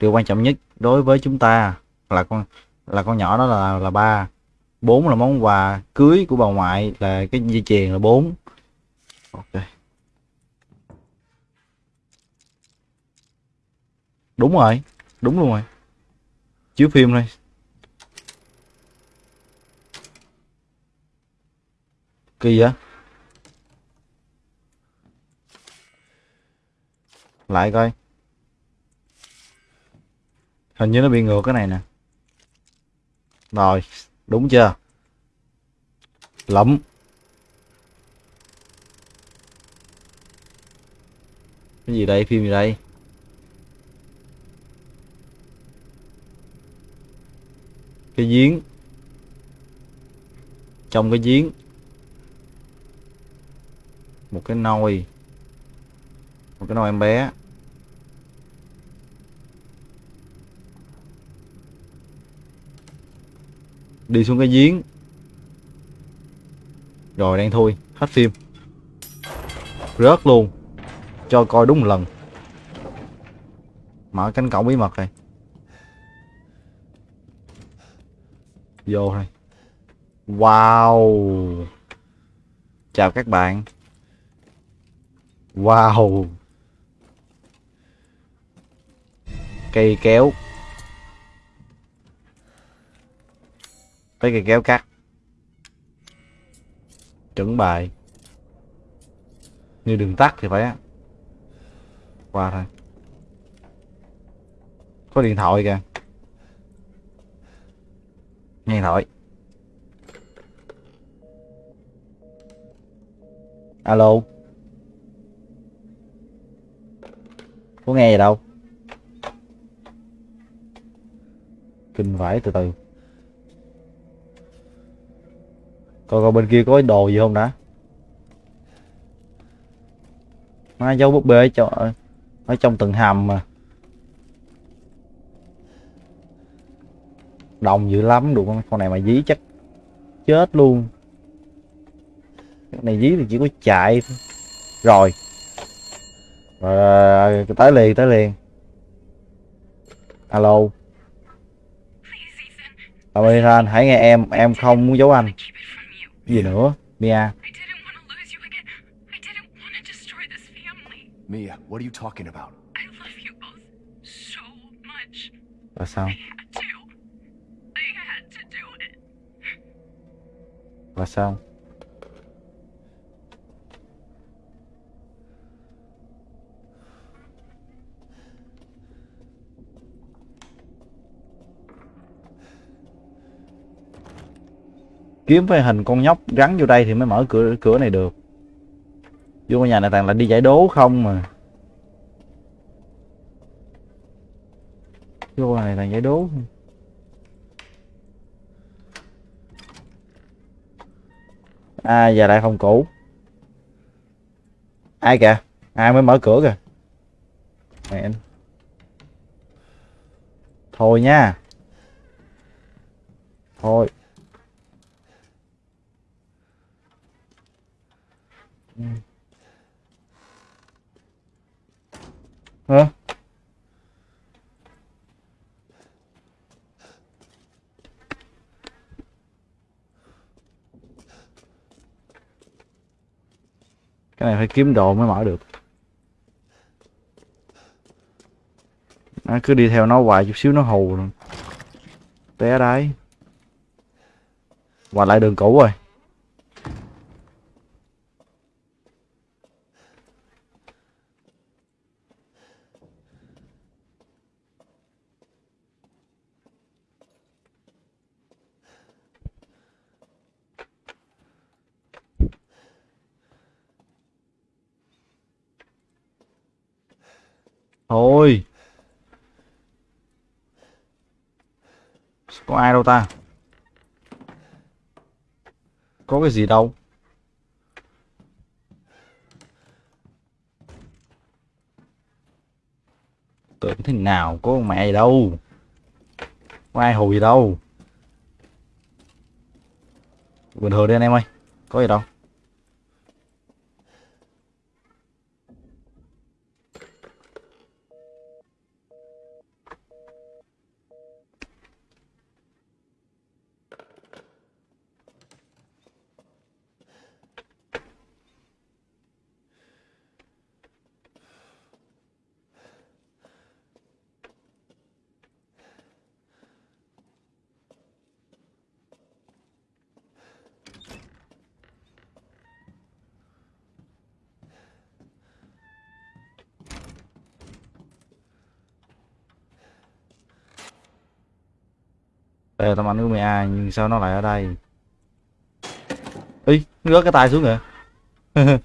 Điều quan trọng nhất đối với chúng ta là con là con nhỏ đó là là ba bốn là món quà cưới của bà ngoại là cái dây chuyền là bốn. Ok. Đúng rồi, đúng luôn rồi. Chiếu phim thôi kỳ vậy? Lại coi. Hình như nó bị ngược cái này nè. Rồi đúng chưa? Lắm. Cái gì đây? Phim gì đây? Cái giếng. Trong cái giếng. Một cái nồi. Một cái nồi em bé. Đi xuống cái giếng. Rồi, đang thôi hết phim. Rớt luôn. Cho coi đúng một lần. Mở cánh cổng bí mật này. Vô thôi wow. Chào các bạn. Wow. Cây kéo. Lấy cây kéo cắt. Chuẩn bài. Như đường tắt thì phải á. Qua thôi. Có điện thoại kìa. Nghe điện thoại. Alo. Có nghe gì đâu. Kinh vãi từ từ. Coi coi bên kia có đồ gì không đã? Má dấu búp bê ở trong, ở trong từng hầm mà. Đồng dữ lắm đủ con con này mà dí chắc chết luôn. Cái này dí thì chỉ có chạy thôi. rồi. Rồi tới liền tới liền. Alo. Bà Ethan. Hãy nghe em em không muốn giấu anh you. gì nữa Mia I didn't want to lose you again. I didn't want to destroy this family. Mia, what are you talking about? I love you both so much. là how. I had to. I had to do it. là sao kiếm phải hình con nhóc gắn vô đây thì mới mở cửa cửa này được. Vô nhà này toàn là đi giải đố không mà. Vô này toàn giải đố. À giờ lại phòng cũ. Ai kìa? Ai mới mở cửa kìa? Mẹ thôi nha. Thôi. Hả? Cái này phải kiếm đồ mới mở được. Nó cứ đi theo nó hoài chút xíu nó hù rồi. Té đáy. Quay lại đường cũ rồi. Thôi. Có ai đâu ta? Có cái gì đâu? Tưởng thế nào có con mẹ gì đâu? Có ai hù gì đâu? Bình thường đi anh em ơi. Có gì đâu? Đây là tấm ảnh của mẹ ai nhưng sao nó lại ở đây? Ý, nó rớt cái tay xuống kìa. *laughs*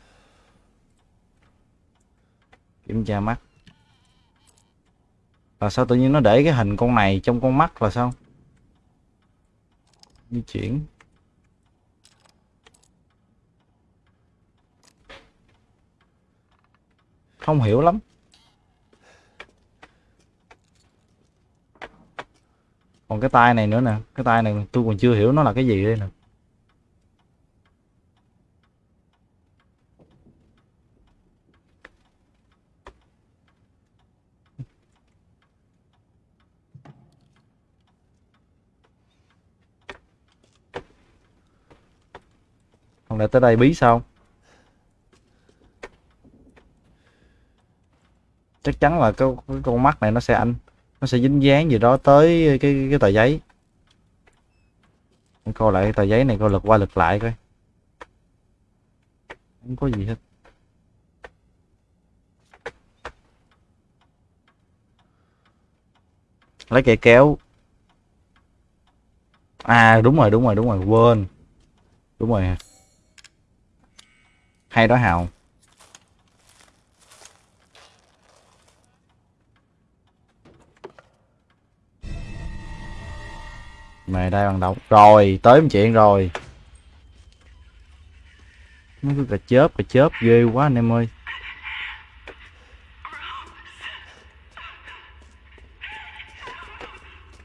Kiểm tra mắt. Là sao tự nhiên nó để cái hình con này trong con mắt là sao? Di chuyển. Không hiểu lắm. Còn cái tay này nữa nè. Cái tay này tôi còn chưa hiểu nó là cái gì đây nè. Không lẽ tới đây bí sao? Chắc chắn là cái, cái con mắt này nó sẽ anh nó sẽ dính dáng gì đó tới cái cái tờ giấy. Coi lại tờ giấy này coi lật qua lật lại coi. Không có gì hết. Lấy cây kéo. À đúng rồi đúng rồi đúng rồi, quên. Đúng rồi. Hay đó hào. Mày đây bằng động rồi, tới một chuyện rồi. Nó cứ cà chớp cà chớp ghê quá anh em ơi.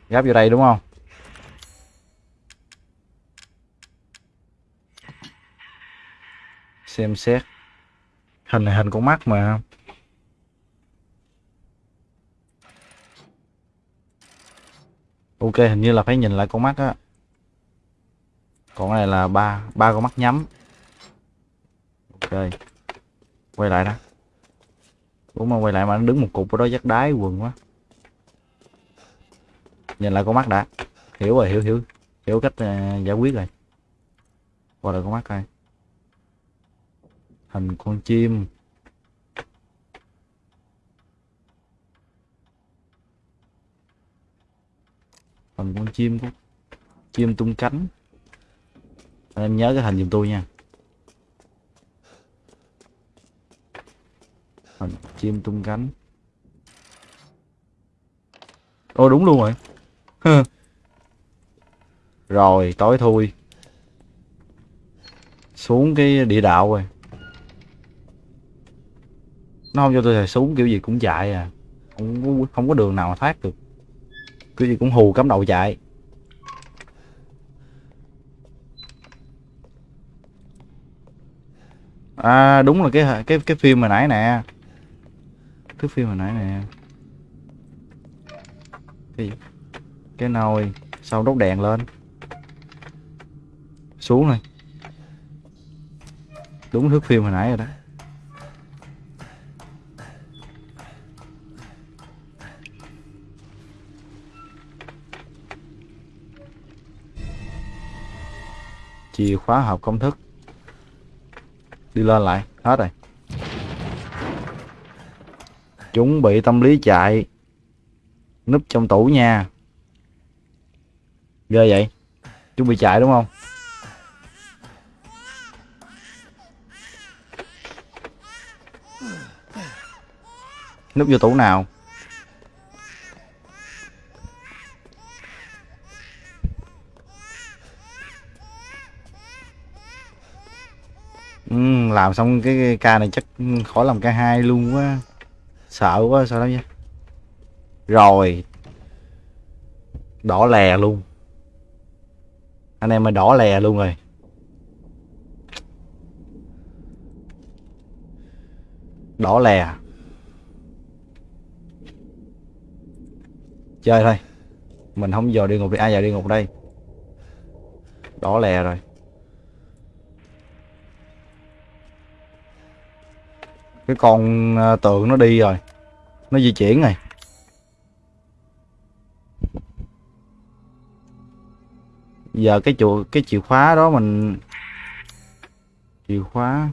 Gáp vô đây đúng không? Xem xét. Hình này hình con mắt mà. Ok hình như là phải nhìn lại con mắt á. Còn cái này là ba ba con mắt nhắm. Ok. Quay lại đó. Đúng mà quay lại mà nó đứng một cục ở đó dắt đái quần quá. Nhìn lại con mắt đã. Hiểu rồi hiểu hiểu. Hiểu cách uh, giải quyết rồi. Qua lại con mắt coi. Hình con chim. Phần con chim cũng chim tung cánh. Anh em nhớ cái hình giùm tôi nha. Hình chim tung cánh. Ô đúng luôn rồi. Rồi tối thui. Xuống cái địa đạo rồi. Nó không cho tôi xuống kiểu gì cũng chạy à. Không có, không có đường nào mà thoát được cái gì cũng hù cắm đầu chạy. À đúng là cái cái cái phim hồi nãy nè. Cái phim hồi nãy nè. Cái cái nồi sau đốt đèn lên. Xuống này đúng thước phim hồi nãy rồi đó. Chìa khóa hộp công thức. Đi lên lại, hết rồi. Chuẩn bị tâm lý chạy, núp trong tủ nha. Ghê vậy? Chuẩn bị chạy đúng không? Núp vô tủ nào Ừ, làm xong cái, ca này chắc khỏi làm ca hai luôn quá. Sợ quá sao đó nha. Rồi. Đỏ lè luôn. Anh em mà đỏ lè luôn rồi. Đỏ lè. Chơi thôi. Mình không giờ đi ngục đi. Ai giờ đi ngục đây. Đỏ lè rồi. Cái con ờ, tượng nó đi rồi. Nó di chuyển rồi. Giờ cái chùa, cái chìa khóa đó mình, chìa khóa.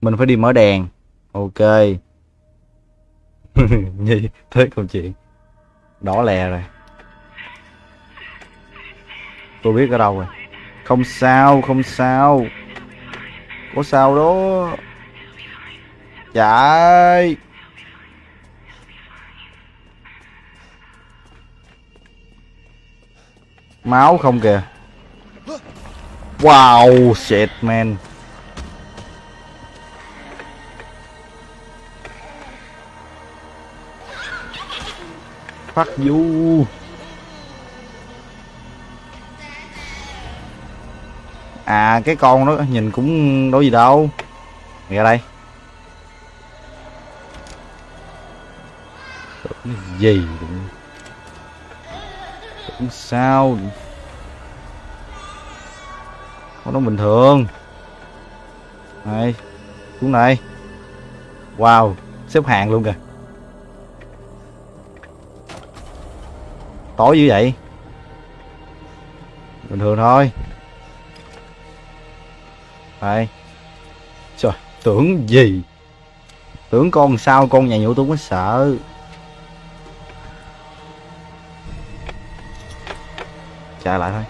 Mình phải đi mở đèn. Ok. *laughs* Nhi thế câu chuyện. Đỏ lè rồi. Tôi biết ở đâu rồi không sao không sao. Có sao đó. Dạ Chạy máu không kìa. Wow, shit, man. Fuck you à cái con đó nhìn cũng đâu gì đâu. Mày ra đây. Tưởng gì cũng Tưởng sao? Con nó bình thường. Này, Xuống này Wow, Xếp hàng luôn kìa. Tối như vậy? Bình thường thôi đây Trời, tưởng gì? Tưởng con sao con nhà nhũ tôi mới sợ. Trả lại thôi.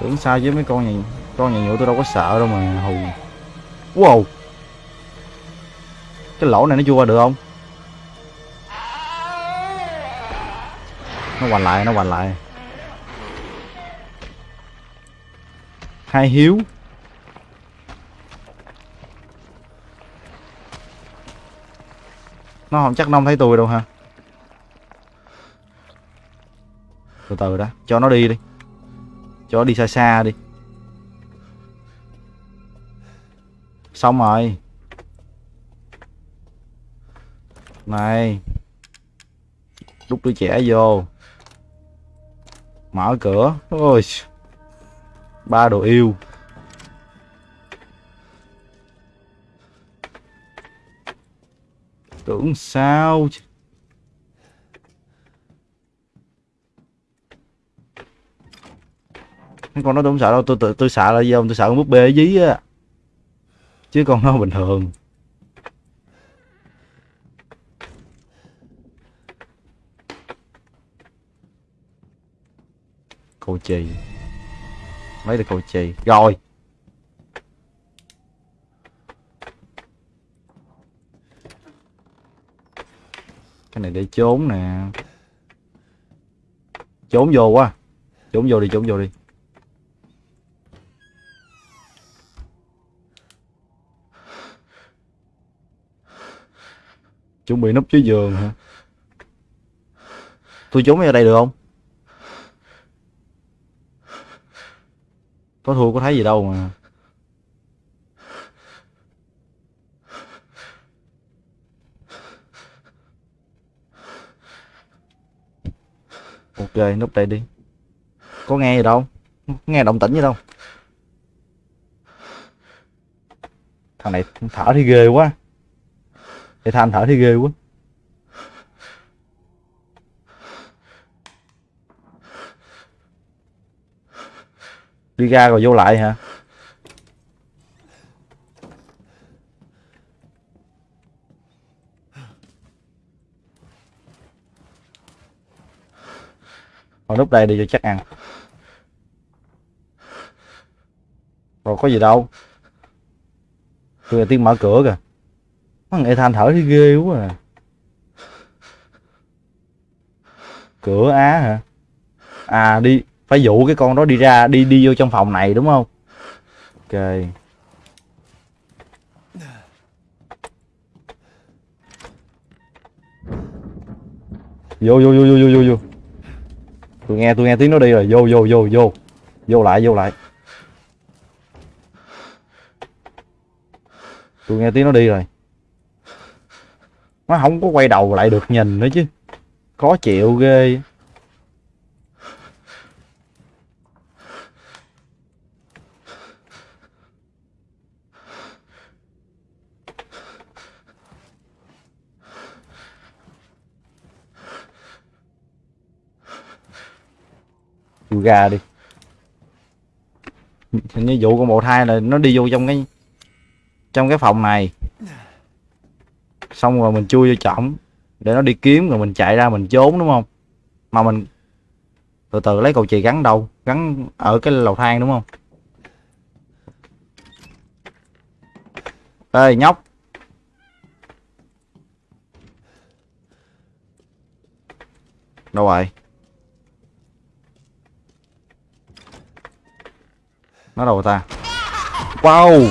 Tưởng sao với mấy con nhà Con nhà nhũ tôi đâu có sợ đâu mà hù. Wow. Cái lỗ này nó chui qua được không? Nó hoành lại, nó hoành lại. Hai hiếu. Nó không chắc nông thấy tôi đâu ha từ từ đó cho nó đi đi. Cho nó đi xa xa đi. Xong rồi. Này. Đút đứa trẻ vô. Mở cửa. Ôi ba đồ yêu. Tưởng sao chứ? Mấy con nó tôi không sợ đâu tôi tôi, tôi sợ là gì không? Tôi sợ con búp bê ở dí á. Chứ con nó bình thường. Cô chì lấy được cầu chì rồi. Cái này để trốn nè. Trốn vô quá. Trốn vô đi, trốn vô đi. Chuẩn bị núp dưới giường hả? Tôi trốn ở đây được không? Có thua có thấy gì đâu mà. Ok núp đây đi. Có nghe gì đâu. Có nghe động tĩnh gì đâu. Thằng này thở thì ghê quá. Để than thở thì ghê quá. Đi ra rồi vô lại hả? Hồi lúc đây đi cho chắc ăn. Rồi có gì đâu. Tôi là tiếng mở cửa kìa. Thằng Ethan thở thì ghê quá à. Cửa Á hả? À đi. Phải dụ cái con đó đi ra, Đi đi vô trong phòng này, đúng không? Ok. Vô vô vô vô vô vô vô. Tôi nghe tôi nghe tiếng nó đi rồi. Vô vô vô vô. Vô lại vô lại. Tôi nghe tiếng nó đi rồi. Nó không có quay đầu lại được nhìn nữa chứ. Khó chịu ghê. Chui gà đi. Hình như vụ con bộ thai là nó đi vô trong cái trong cái phòng này. Xong rồi mình chui vô trọng để nó đi kiếm rồi mình chạy ra mình trốn, đúng không? Mà mình từ từ lấy cầu chì gắn đâu gắn ở cái lầu thang đúng không? Ê, nhóc. Đâu rồi nó đâu ta? Wow.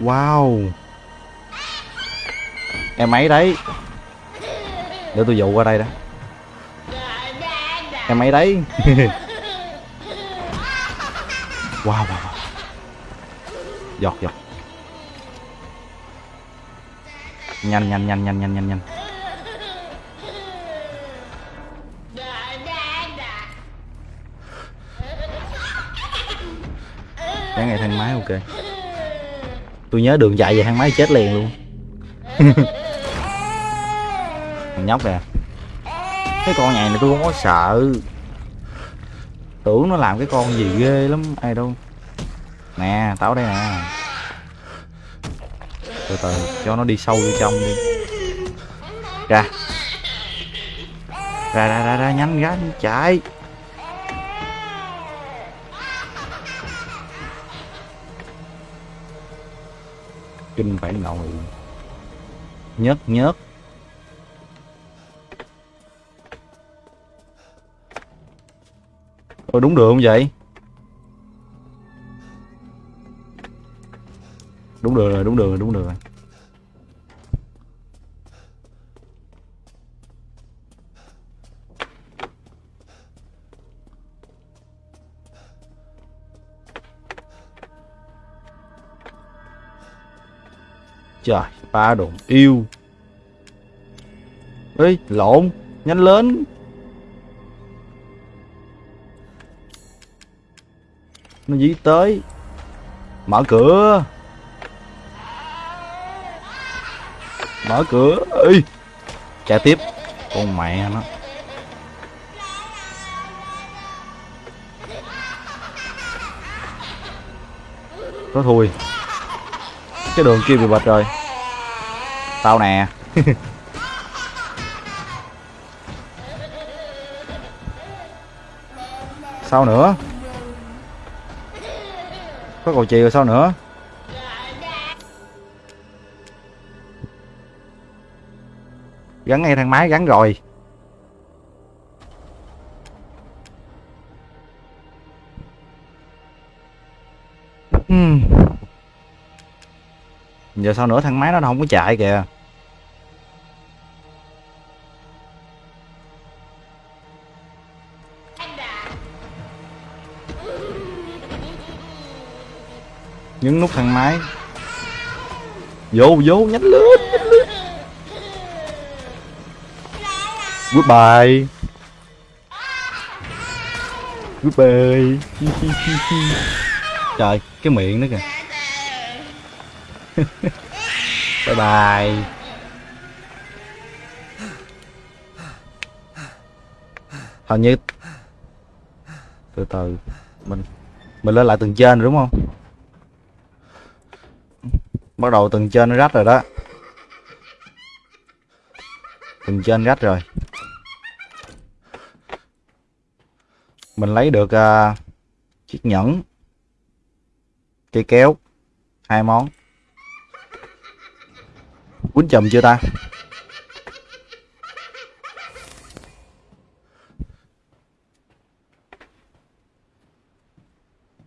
Wow. Em ấy đấy. Để tôi dụ qua đây đó Em ấy đấy. *laughs* Wow wow wow. Giọt giọt. Nhanh nhanh nhanh nhanh nhanh nhanh nhanh. Cái ngày thang máy ok. Tôi nhớ đường chạy về thang máy chết liền luôn. *laughs* Thằng nhóc nè. Cái con nhầy này tôi không có sợ. Tưởng nó làm cái con gì ghê lắm ai đâu. Nè tao đây nè. Từ từ cho nó đi sâu vô trong đi. Ra. Ra ra ra, ra nhanh ra chạy. Kinh phải ngồi. Nhớt nhớt. Ôi, đúng đường không vậy? Đúng đường rồi, đúng đường rồi, đúng đường rồi. Trời, ba đồn yêu. Ê, lộn, nhanh lên. Nó dí tới. Mở cửa. Mở cửa. Ê. Chạy tiếp. Con mẹ nó. Có thui cái đường kia bị bệt rồi. Tao nè. *laughs* Sao nữa? Có cầu chì rồi sao nữa? Gắn ngay thang máy, gắn rồi. giờ sau nữa thằng máy nó không có chạy kìa. Nhấn nút thang máy. Vô vô nhánh lướt nhánh lướt goodbye. Goodbye. Trời, cái miệng nữa kìa. *laughs* bye bye. Hình như từ từ mình mình lên lại tầng trên rồi đúng không? Bắt đầu tầng trên nó rách rồi đó. Tầng trên rách rồi. Mình lấy được uh, chiếc nhẫn. Cây kéo. Hai món quýnh chùm chưa ta?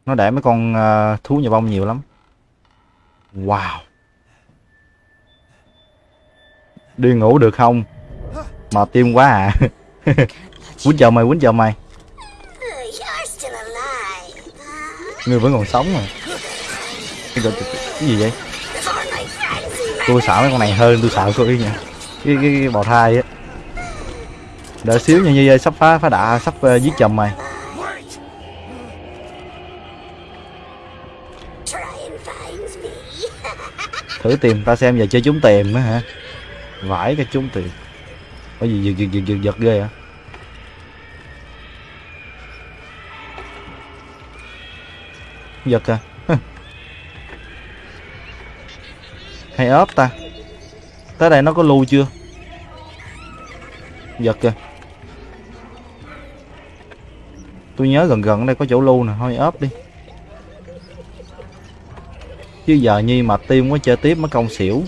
Nó để mấy con ờ, thú nhà bông nhiều lắm. Wow. Đi ngủ được không? Mà tim quá à. *laughs* Quýnh chào mày, quýnh chào mày. Người vẫn còn sống mà. Cái gì vậy? Tôi sợ mấy con này hơn tôi sợ cô yên nha. Cái, cái, cái bào thai á. Đợi xíu nha như ơi sắp phá phá đạ sắp uh, giết chồng mày. Thử tìm ta xem giờ chơi chúng tìm á hả? Vãi cái chúng tìm. Có gì giật giật giật giật giật ghê hả? Giật à hay ốp ta? Tới đây nó có lưu chưa? Giật kìa. Tôi nhớ gần gần đây có chỗ lưu nè, thôi ốp đi. Chứ giờ nhi mà tim quá chơi tiếp mới công xỉu.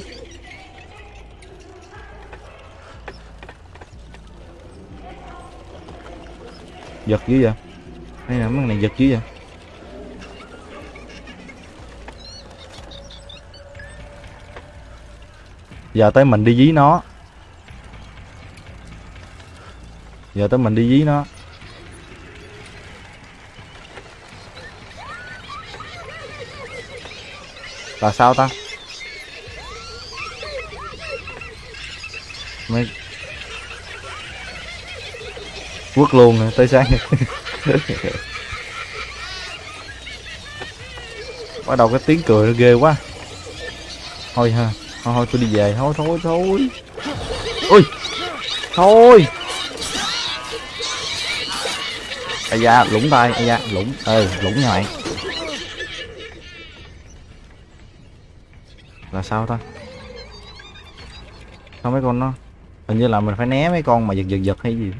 Giật dữ vậy? Hay là mấy này giật dữ vậy? Giờ tới mình đi dí nó. Giờ tới mình đi dí nó. Là sao ta? Mấy quất luôn rồi tới sáng. *laughs* Bắt đầu cái tiếng cười nó ghê quá. Thôi ha thôi thôi, tôi đi về. Thôi thôi thôi. Ui. Thôi. Ây da lũng tay. Ây da lũng ê lũng nha mày. Là sao ta? Sao mấy con nó? Hình như là mình phải né mấy con mà giật giật giật hay gì?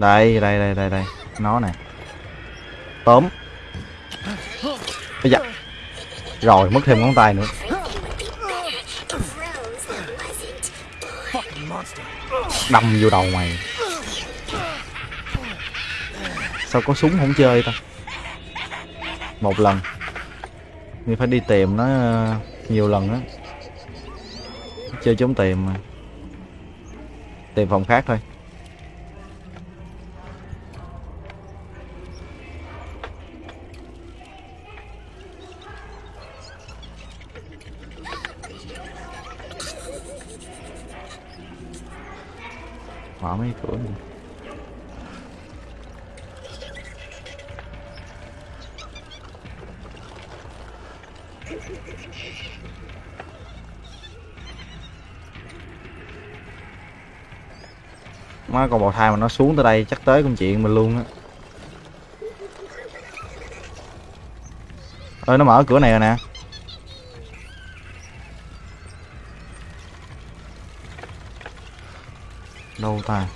Đây đây đây đây đây. Nó nè. Tóm. Bây giờ rồi, mất thêm ngón tay nữa. Đâm vô đầu mày. Sao có súng không chơi ta? Một lần. Mình phải đi tìm nó ờ, nhiều lần á. Chơi chống tìm mà. Tìm phòng khác thôi. Mở mấy cửa này. má con bào thai mà nó xuống tới đây chắc tới công chuyện mình luôn á ơi, nó mở cửa này rồi nè đâu ta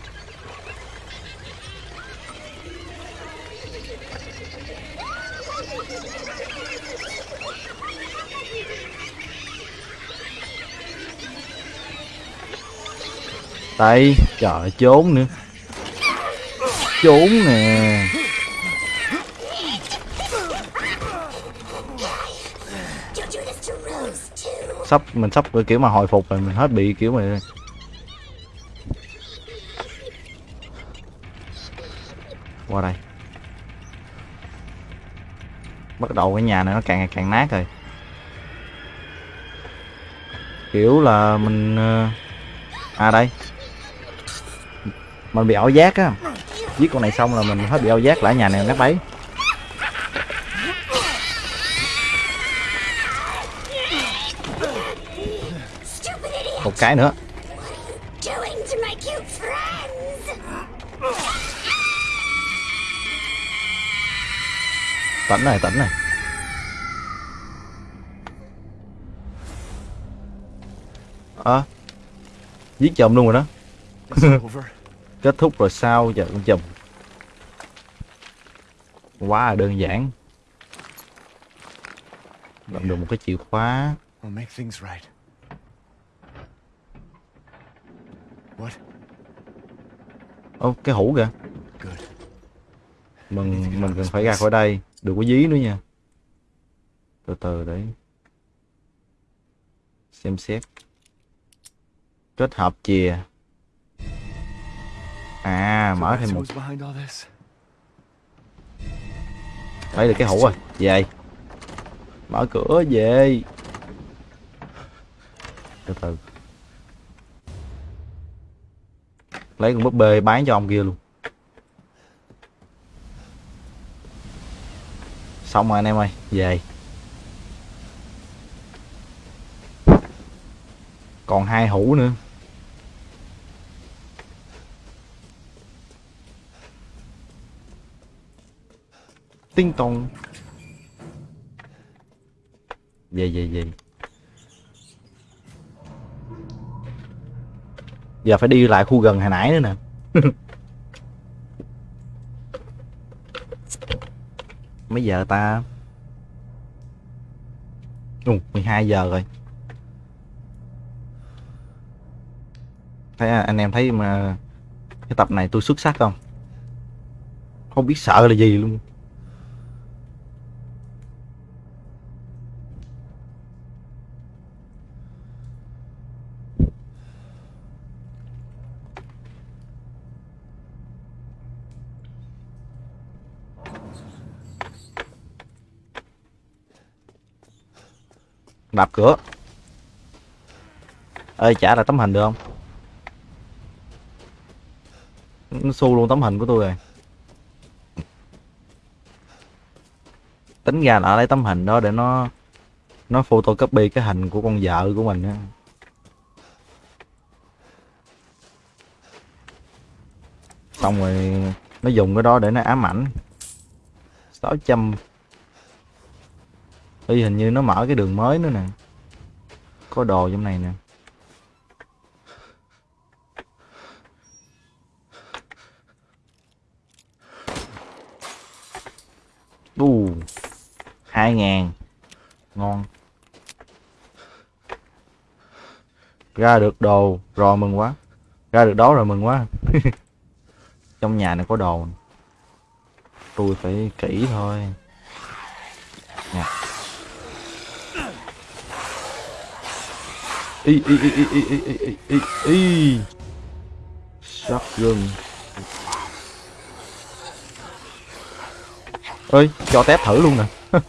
đây, trời, trốn nữa. Trốn nè. Sắp, mình sắp kiểu mà hồi phục rồi, mình hết bị kiểu mà qua đây. Bắt đầu cái nhà này nó càng ngày càng nát rồi. Kiểu là mình ờ, à đây. Mình bị ảo giác á. Giết con này xong là mình hết bị ảo giác lại nhà này nát bấy. Một cái nữa. Tỉnh này tỉnh này. Ờ giết chùm luôn rồi đó. *laughs* Kết thúc rồi sao giờ con chùm quá là đơn giản. Làm được một cái chìa khóa. Ô cái hũ kìa. Mình mình cần phải ra khỏi đây đừng có dí nữa nha. Từ từ để xem xét. Kết hợp chìa. À mở thêm một. Who's lấy được cái hũ rồi. Về. Mở cửa, về. Từ từ. Lấy con búp bê bán cho ông kia luôn. Xong rồi anh em ơi, về. Còn hai hũ nữa. Tinh tông về về về. Giờ phải đi lại khu gần hồi nãy nữa nè. *laughs* mấy giờ ta? Ồ, 12 giờ rồi. Thấy à, anh em thấy mà cái tập này tôi xuất sắc không? Không biết sợ là gì luôn. Đạp cửa. Ơi trả lại tấm hình được không? Nó xu luôn tấm hình của tôi rồi. Tính ra là lấy tấm hình đó để nó nó photocopy cái hình của con vợ của mình á. Xong rồi nó dùng cái đó để nó ám ảnh. 600 Ê, hình như nó mở cái đường mới nữa nè. Có đồ trong này nè. Đù hai ngàn. Ngon. Ra được đồ rồi mừng quá. Ra được đó rồi mừng quá. *laughs* Trong nhà này có đồ tôi phải kỹ thôi. Nè. Ê, ê, ê, ê, ê, ê, ê, ê, ê, y shotgun ơi cho tép thử luôn nè. *laughs*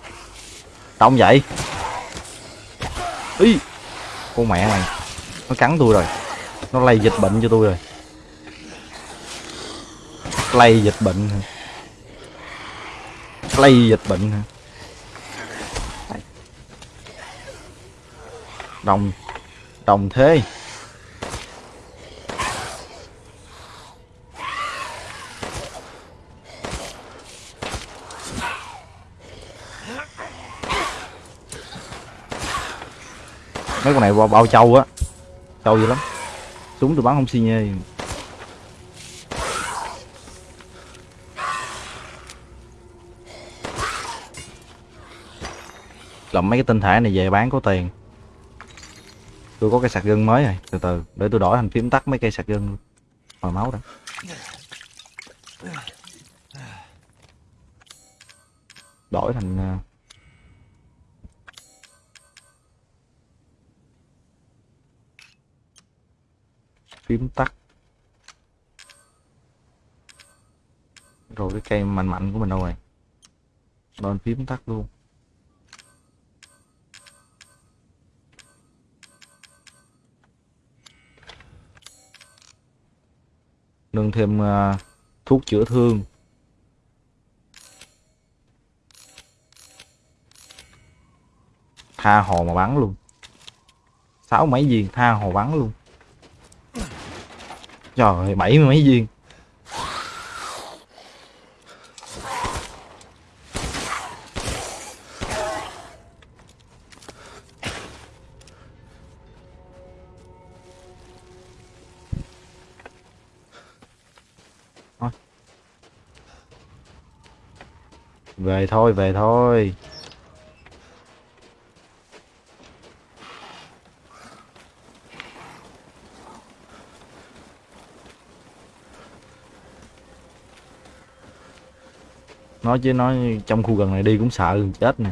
Đông vậy. Ý. con mẹ này nó cắn tôi rồi. Nó lây dịch bệnh cho tôi rồi. Lây dịch bệnh hả? Lây dịch bệnh hả? Đồng đồng thế mấy con này bao, bao trâu á. Trâu dữ lắm. Súng tôi bắn không xi nhê. Làm mấy cái tinh thể này về bán có tiền tôi có cái sạc gân mới rồi từ từ, để tôi đổi thành phím tắt mấy cây sạc gân luôn. Hồi máu đó. Đổi thành à, phím tắt. Rồi cái cây mạnh mạnh của mình đâu rồi? Đổi phím tắt luôn. Nâng thêm uh, thuốc chữa thương. Tha hồ mà bắn luôn. Sáu mấy viên tha hồ bắn luôn. Trời ơi bảy mấy viên. Về thôi về thôi. Nói chứ nói trong khu gần này đi cũng sợ chết nè.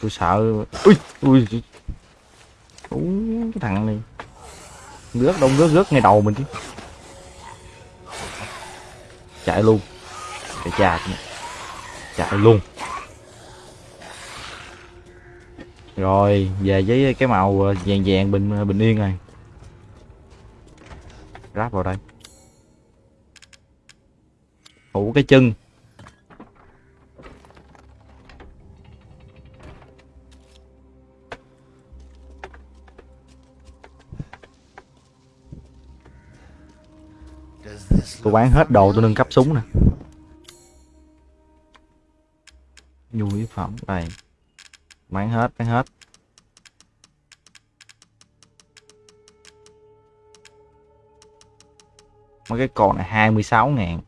Tôi sợ. Ui ui Ú, cái thằng này. Rớt đông rớt rớt ngay đầu mình chứ. Chạy luôn. Chạy chà chạy luôn. Rồi, về với cái màu ờ, vàng vàng bình ờ, bình yên này. Ráp vào đây. Phủ cái chân. Tôi bán hết đồ tôi nâng cấp súng nè. Phẩm đây bán hết bán hết. Mấy cái con này 26 ngàn.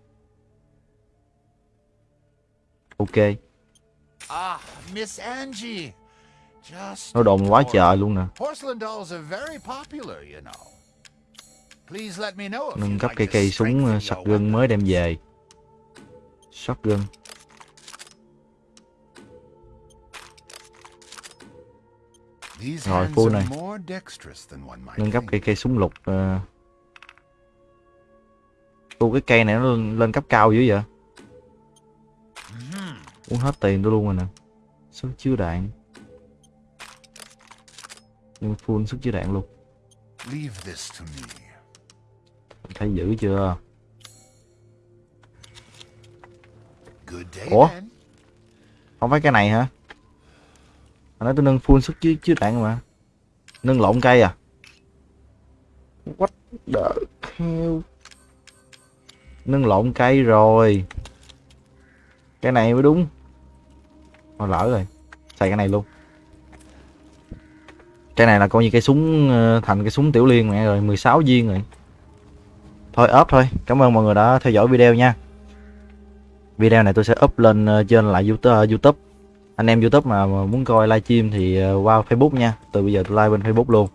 Ok. Ah, Miss Angie. Just nó đồn quá trời luôn nè. nâng cấp cây cây súng uh, your shotgun mới đem về. Shotgun These Rồi, full này. nâng cấp cây cây súng lục uh... Cái cây này nó lên, lên cấp cao dữ vậy? Mhm. uống hết tiền tôi luôn rồi nè. Sức chứa đạn. Nhưng full sức chứa đạn luôn. Thấy dữ chưa? Good day, Ủa? không phải cái này hả hồi nãy tôi nâng full sức chứa chứa đạn mà. Nâng lộn cây à? What the hell? Nâng lộn cây rồi. Cái này mới đúng. Thôi lỡ rồi. Xài cái này luôn. Cái này là coi như cây súng ờ, thành cái súng tiểu liên mẹ rồi 16 viên rồi. Thôi ốp thôi. Cảm ơn mọi người đã theo dõi video nha. Video này tôi sẽ up lên ờ, trên lại youtube, ờ, YouTube anh em youtube mà, muốn coi livestream thì ờ, qua facebook nha. Từ bây giờ tôi live bên facebook luôn.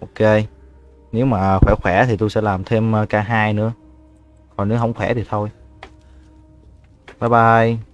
Ok. Nếu mà khỏe khỏe thì tôi sẽ làm thêm ờ, k2 nữa. Còn nếu không khỏe thì thôi. Bye bye.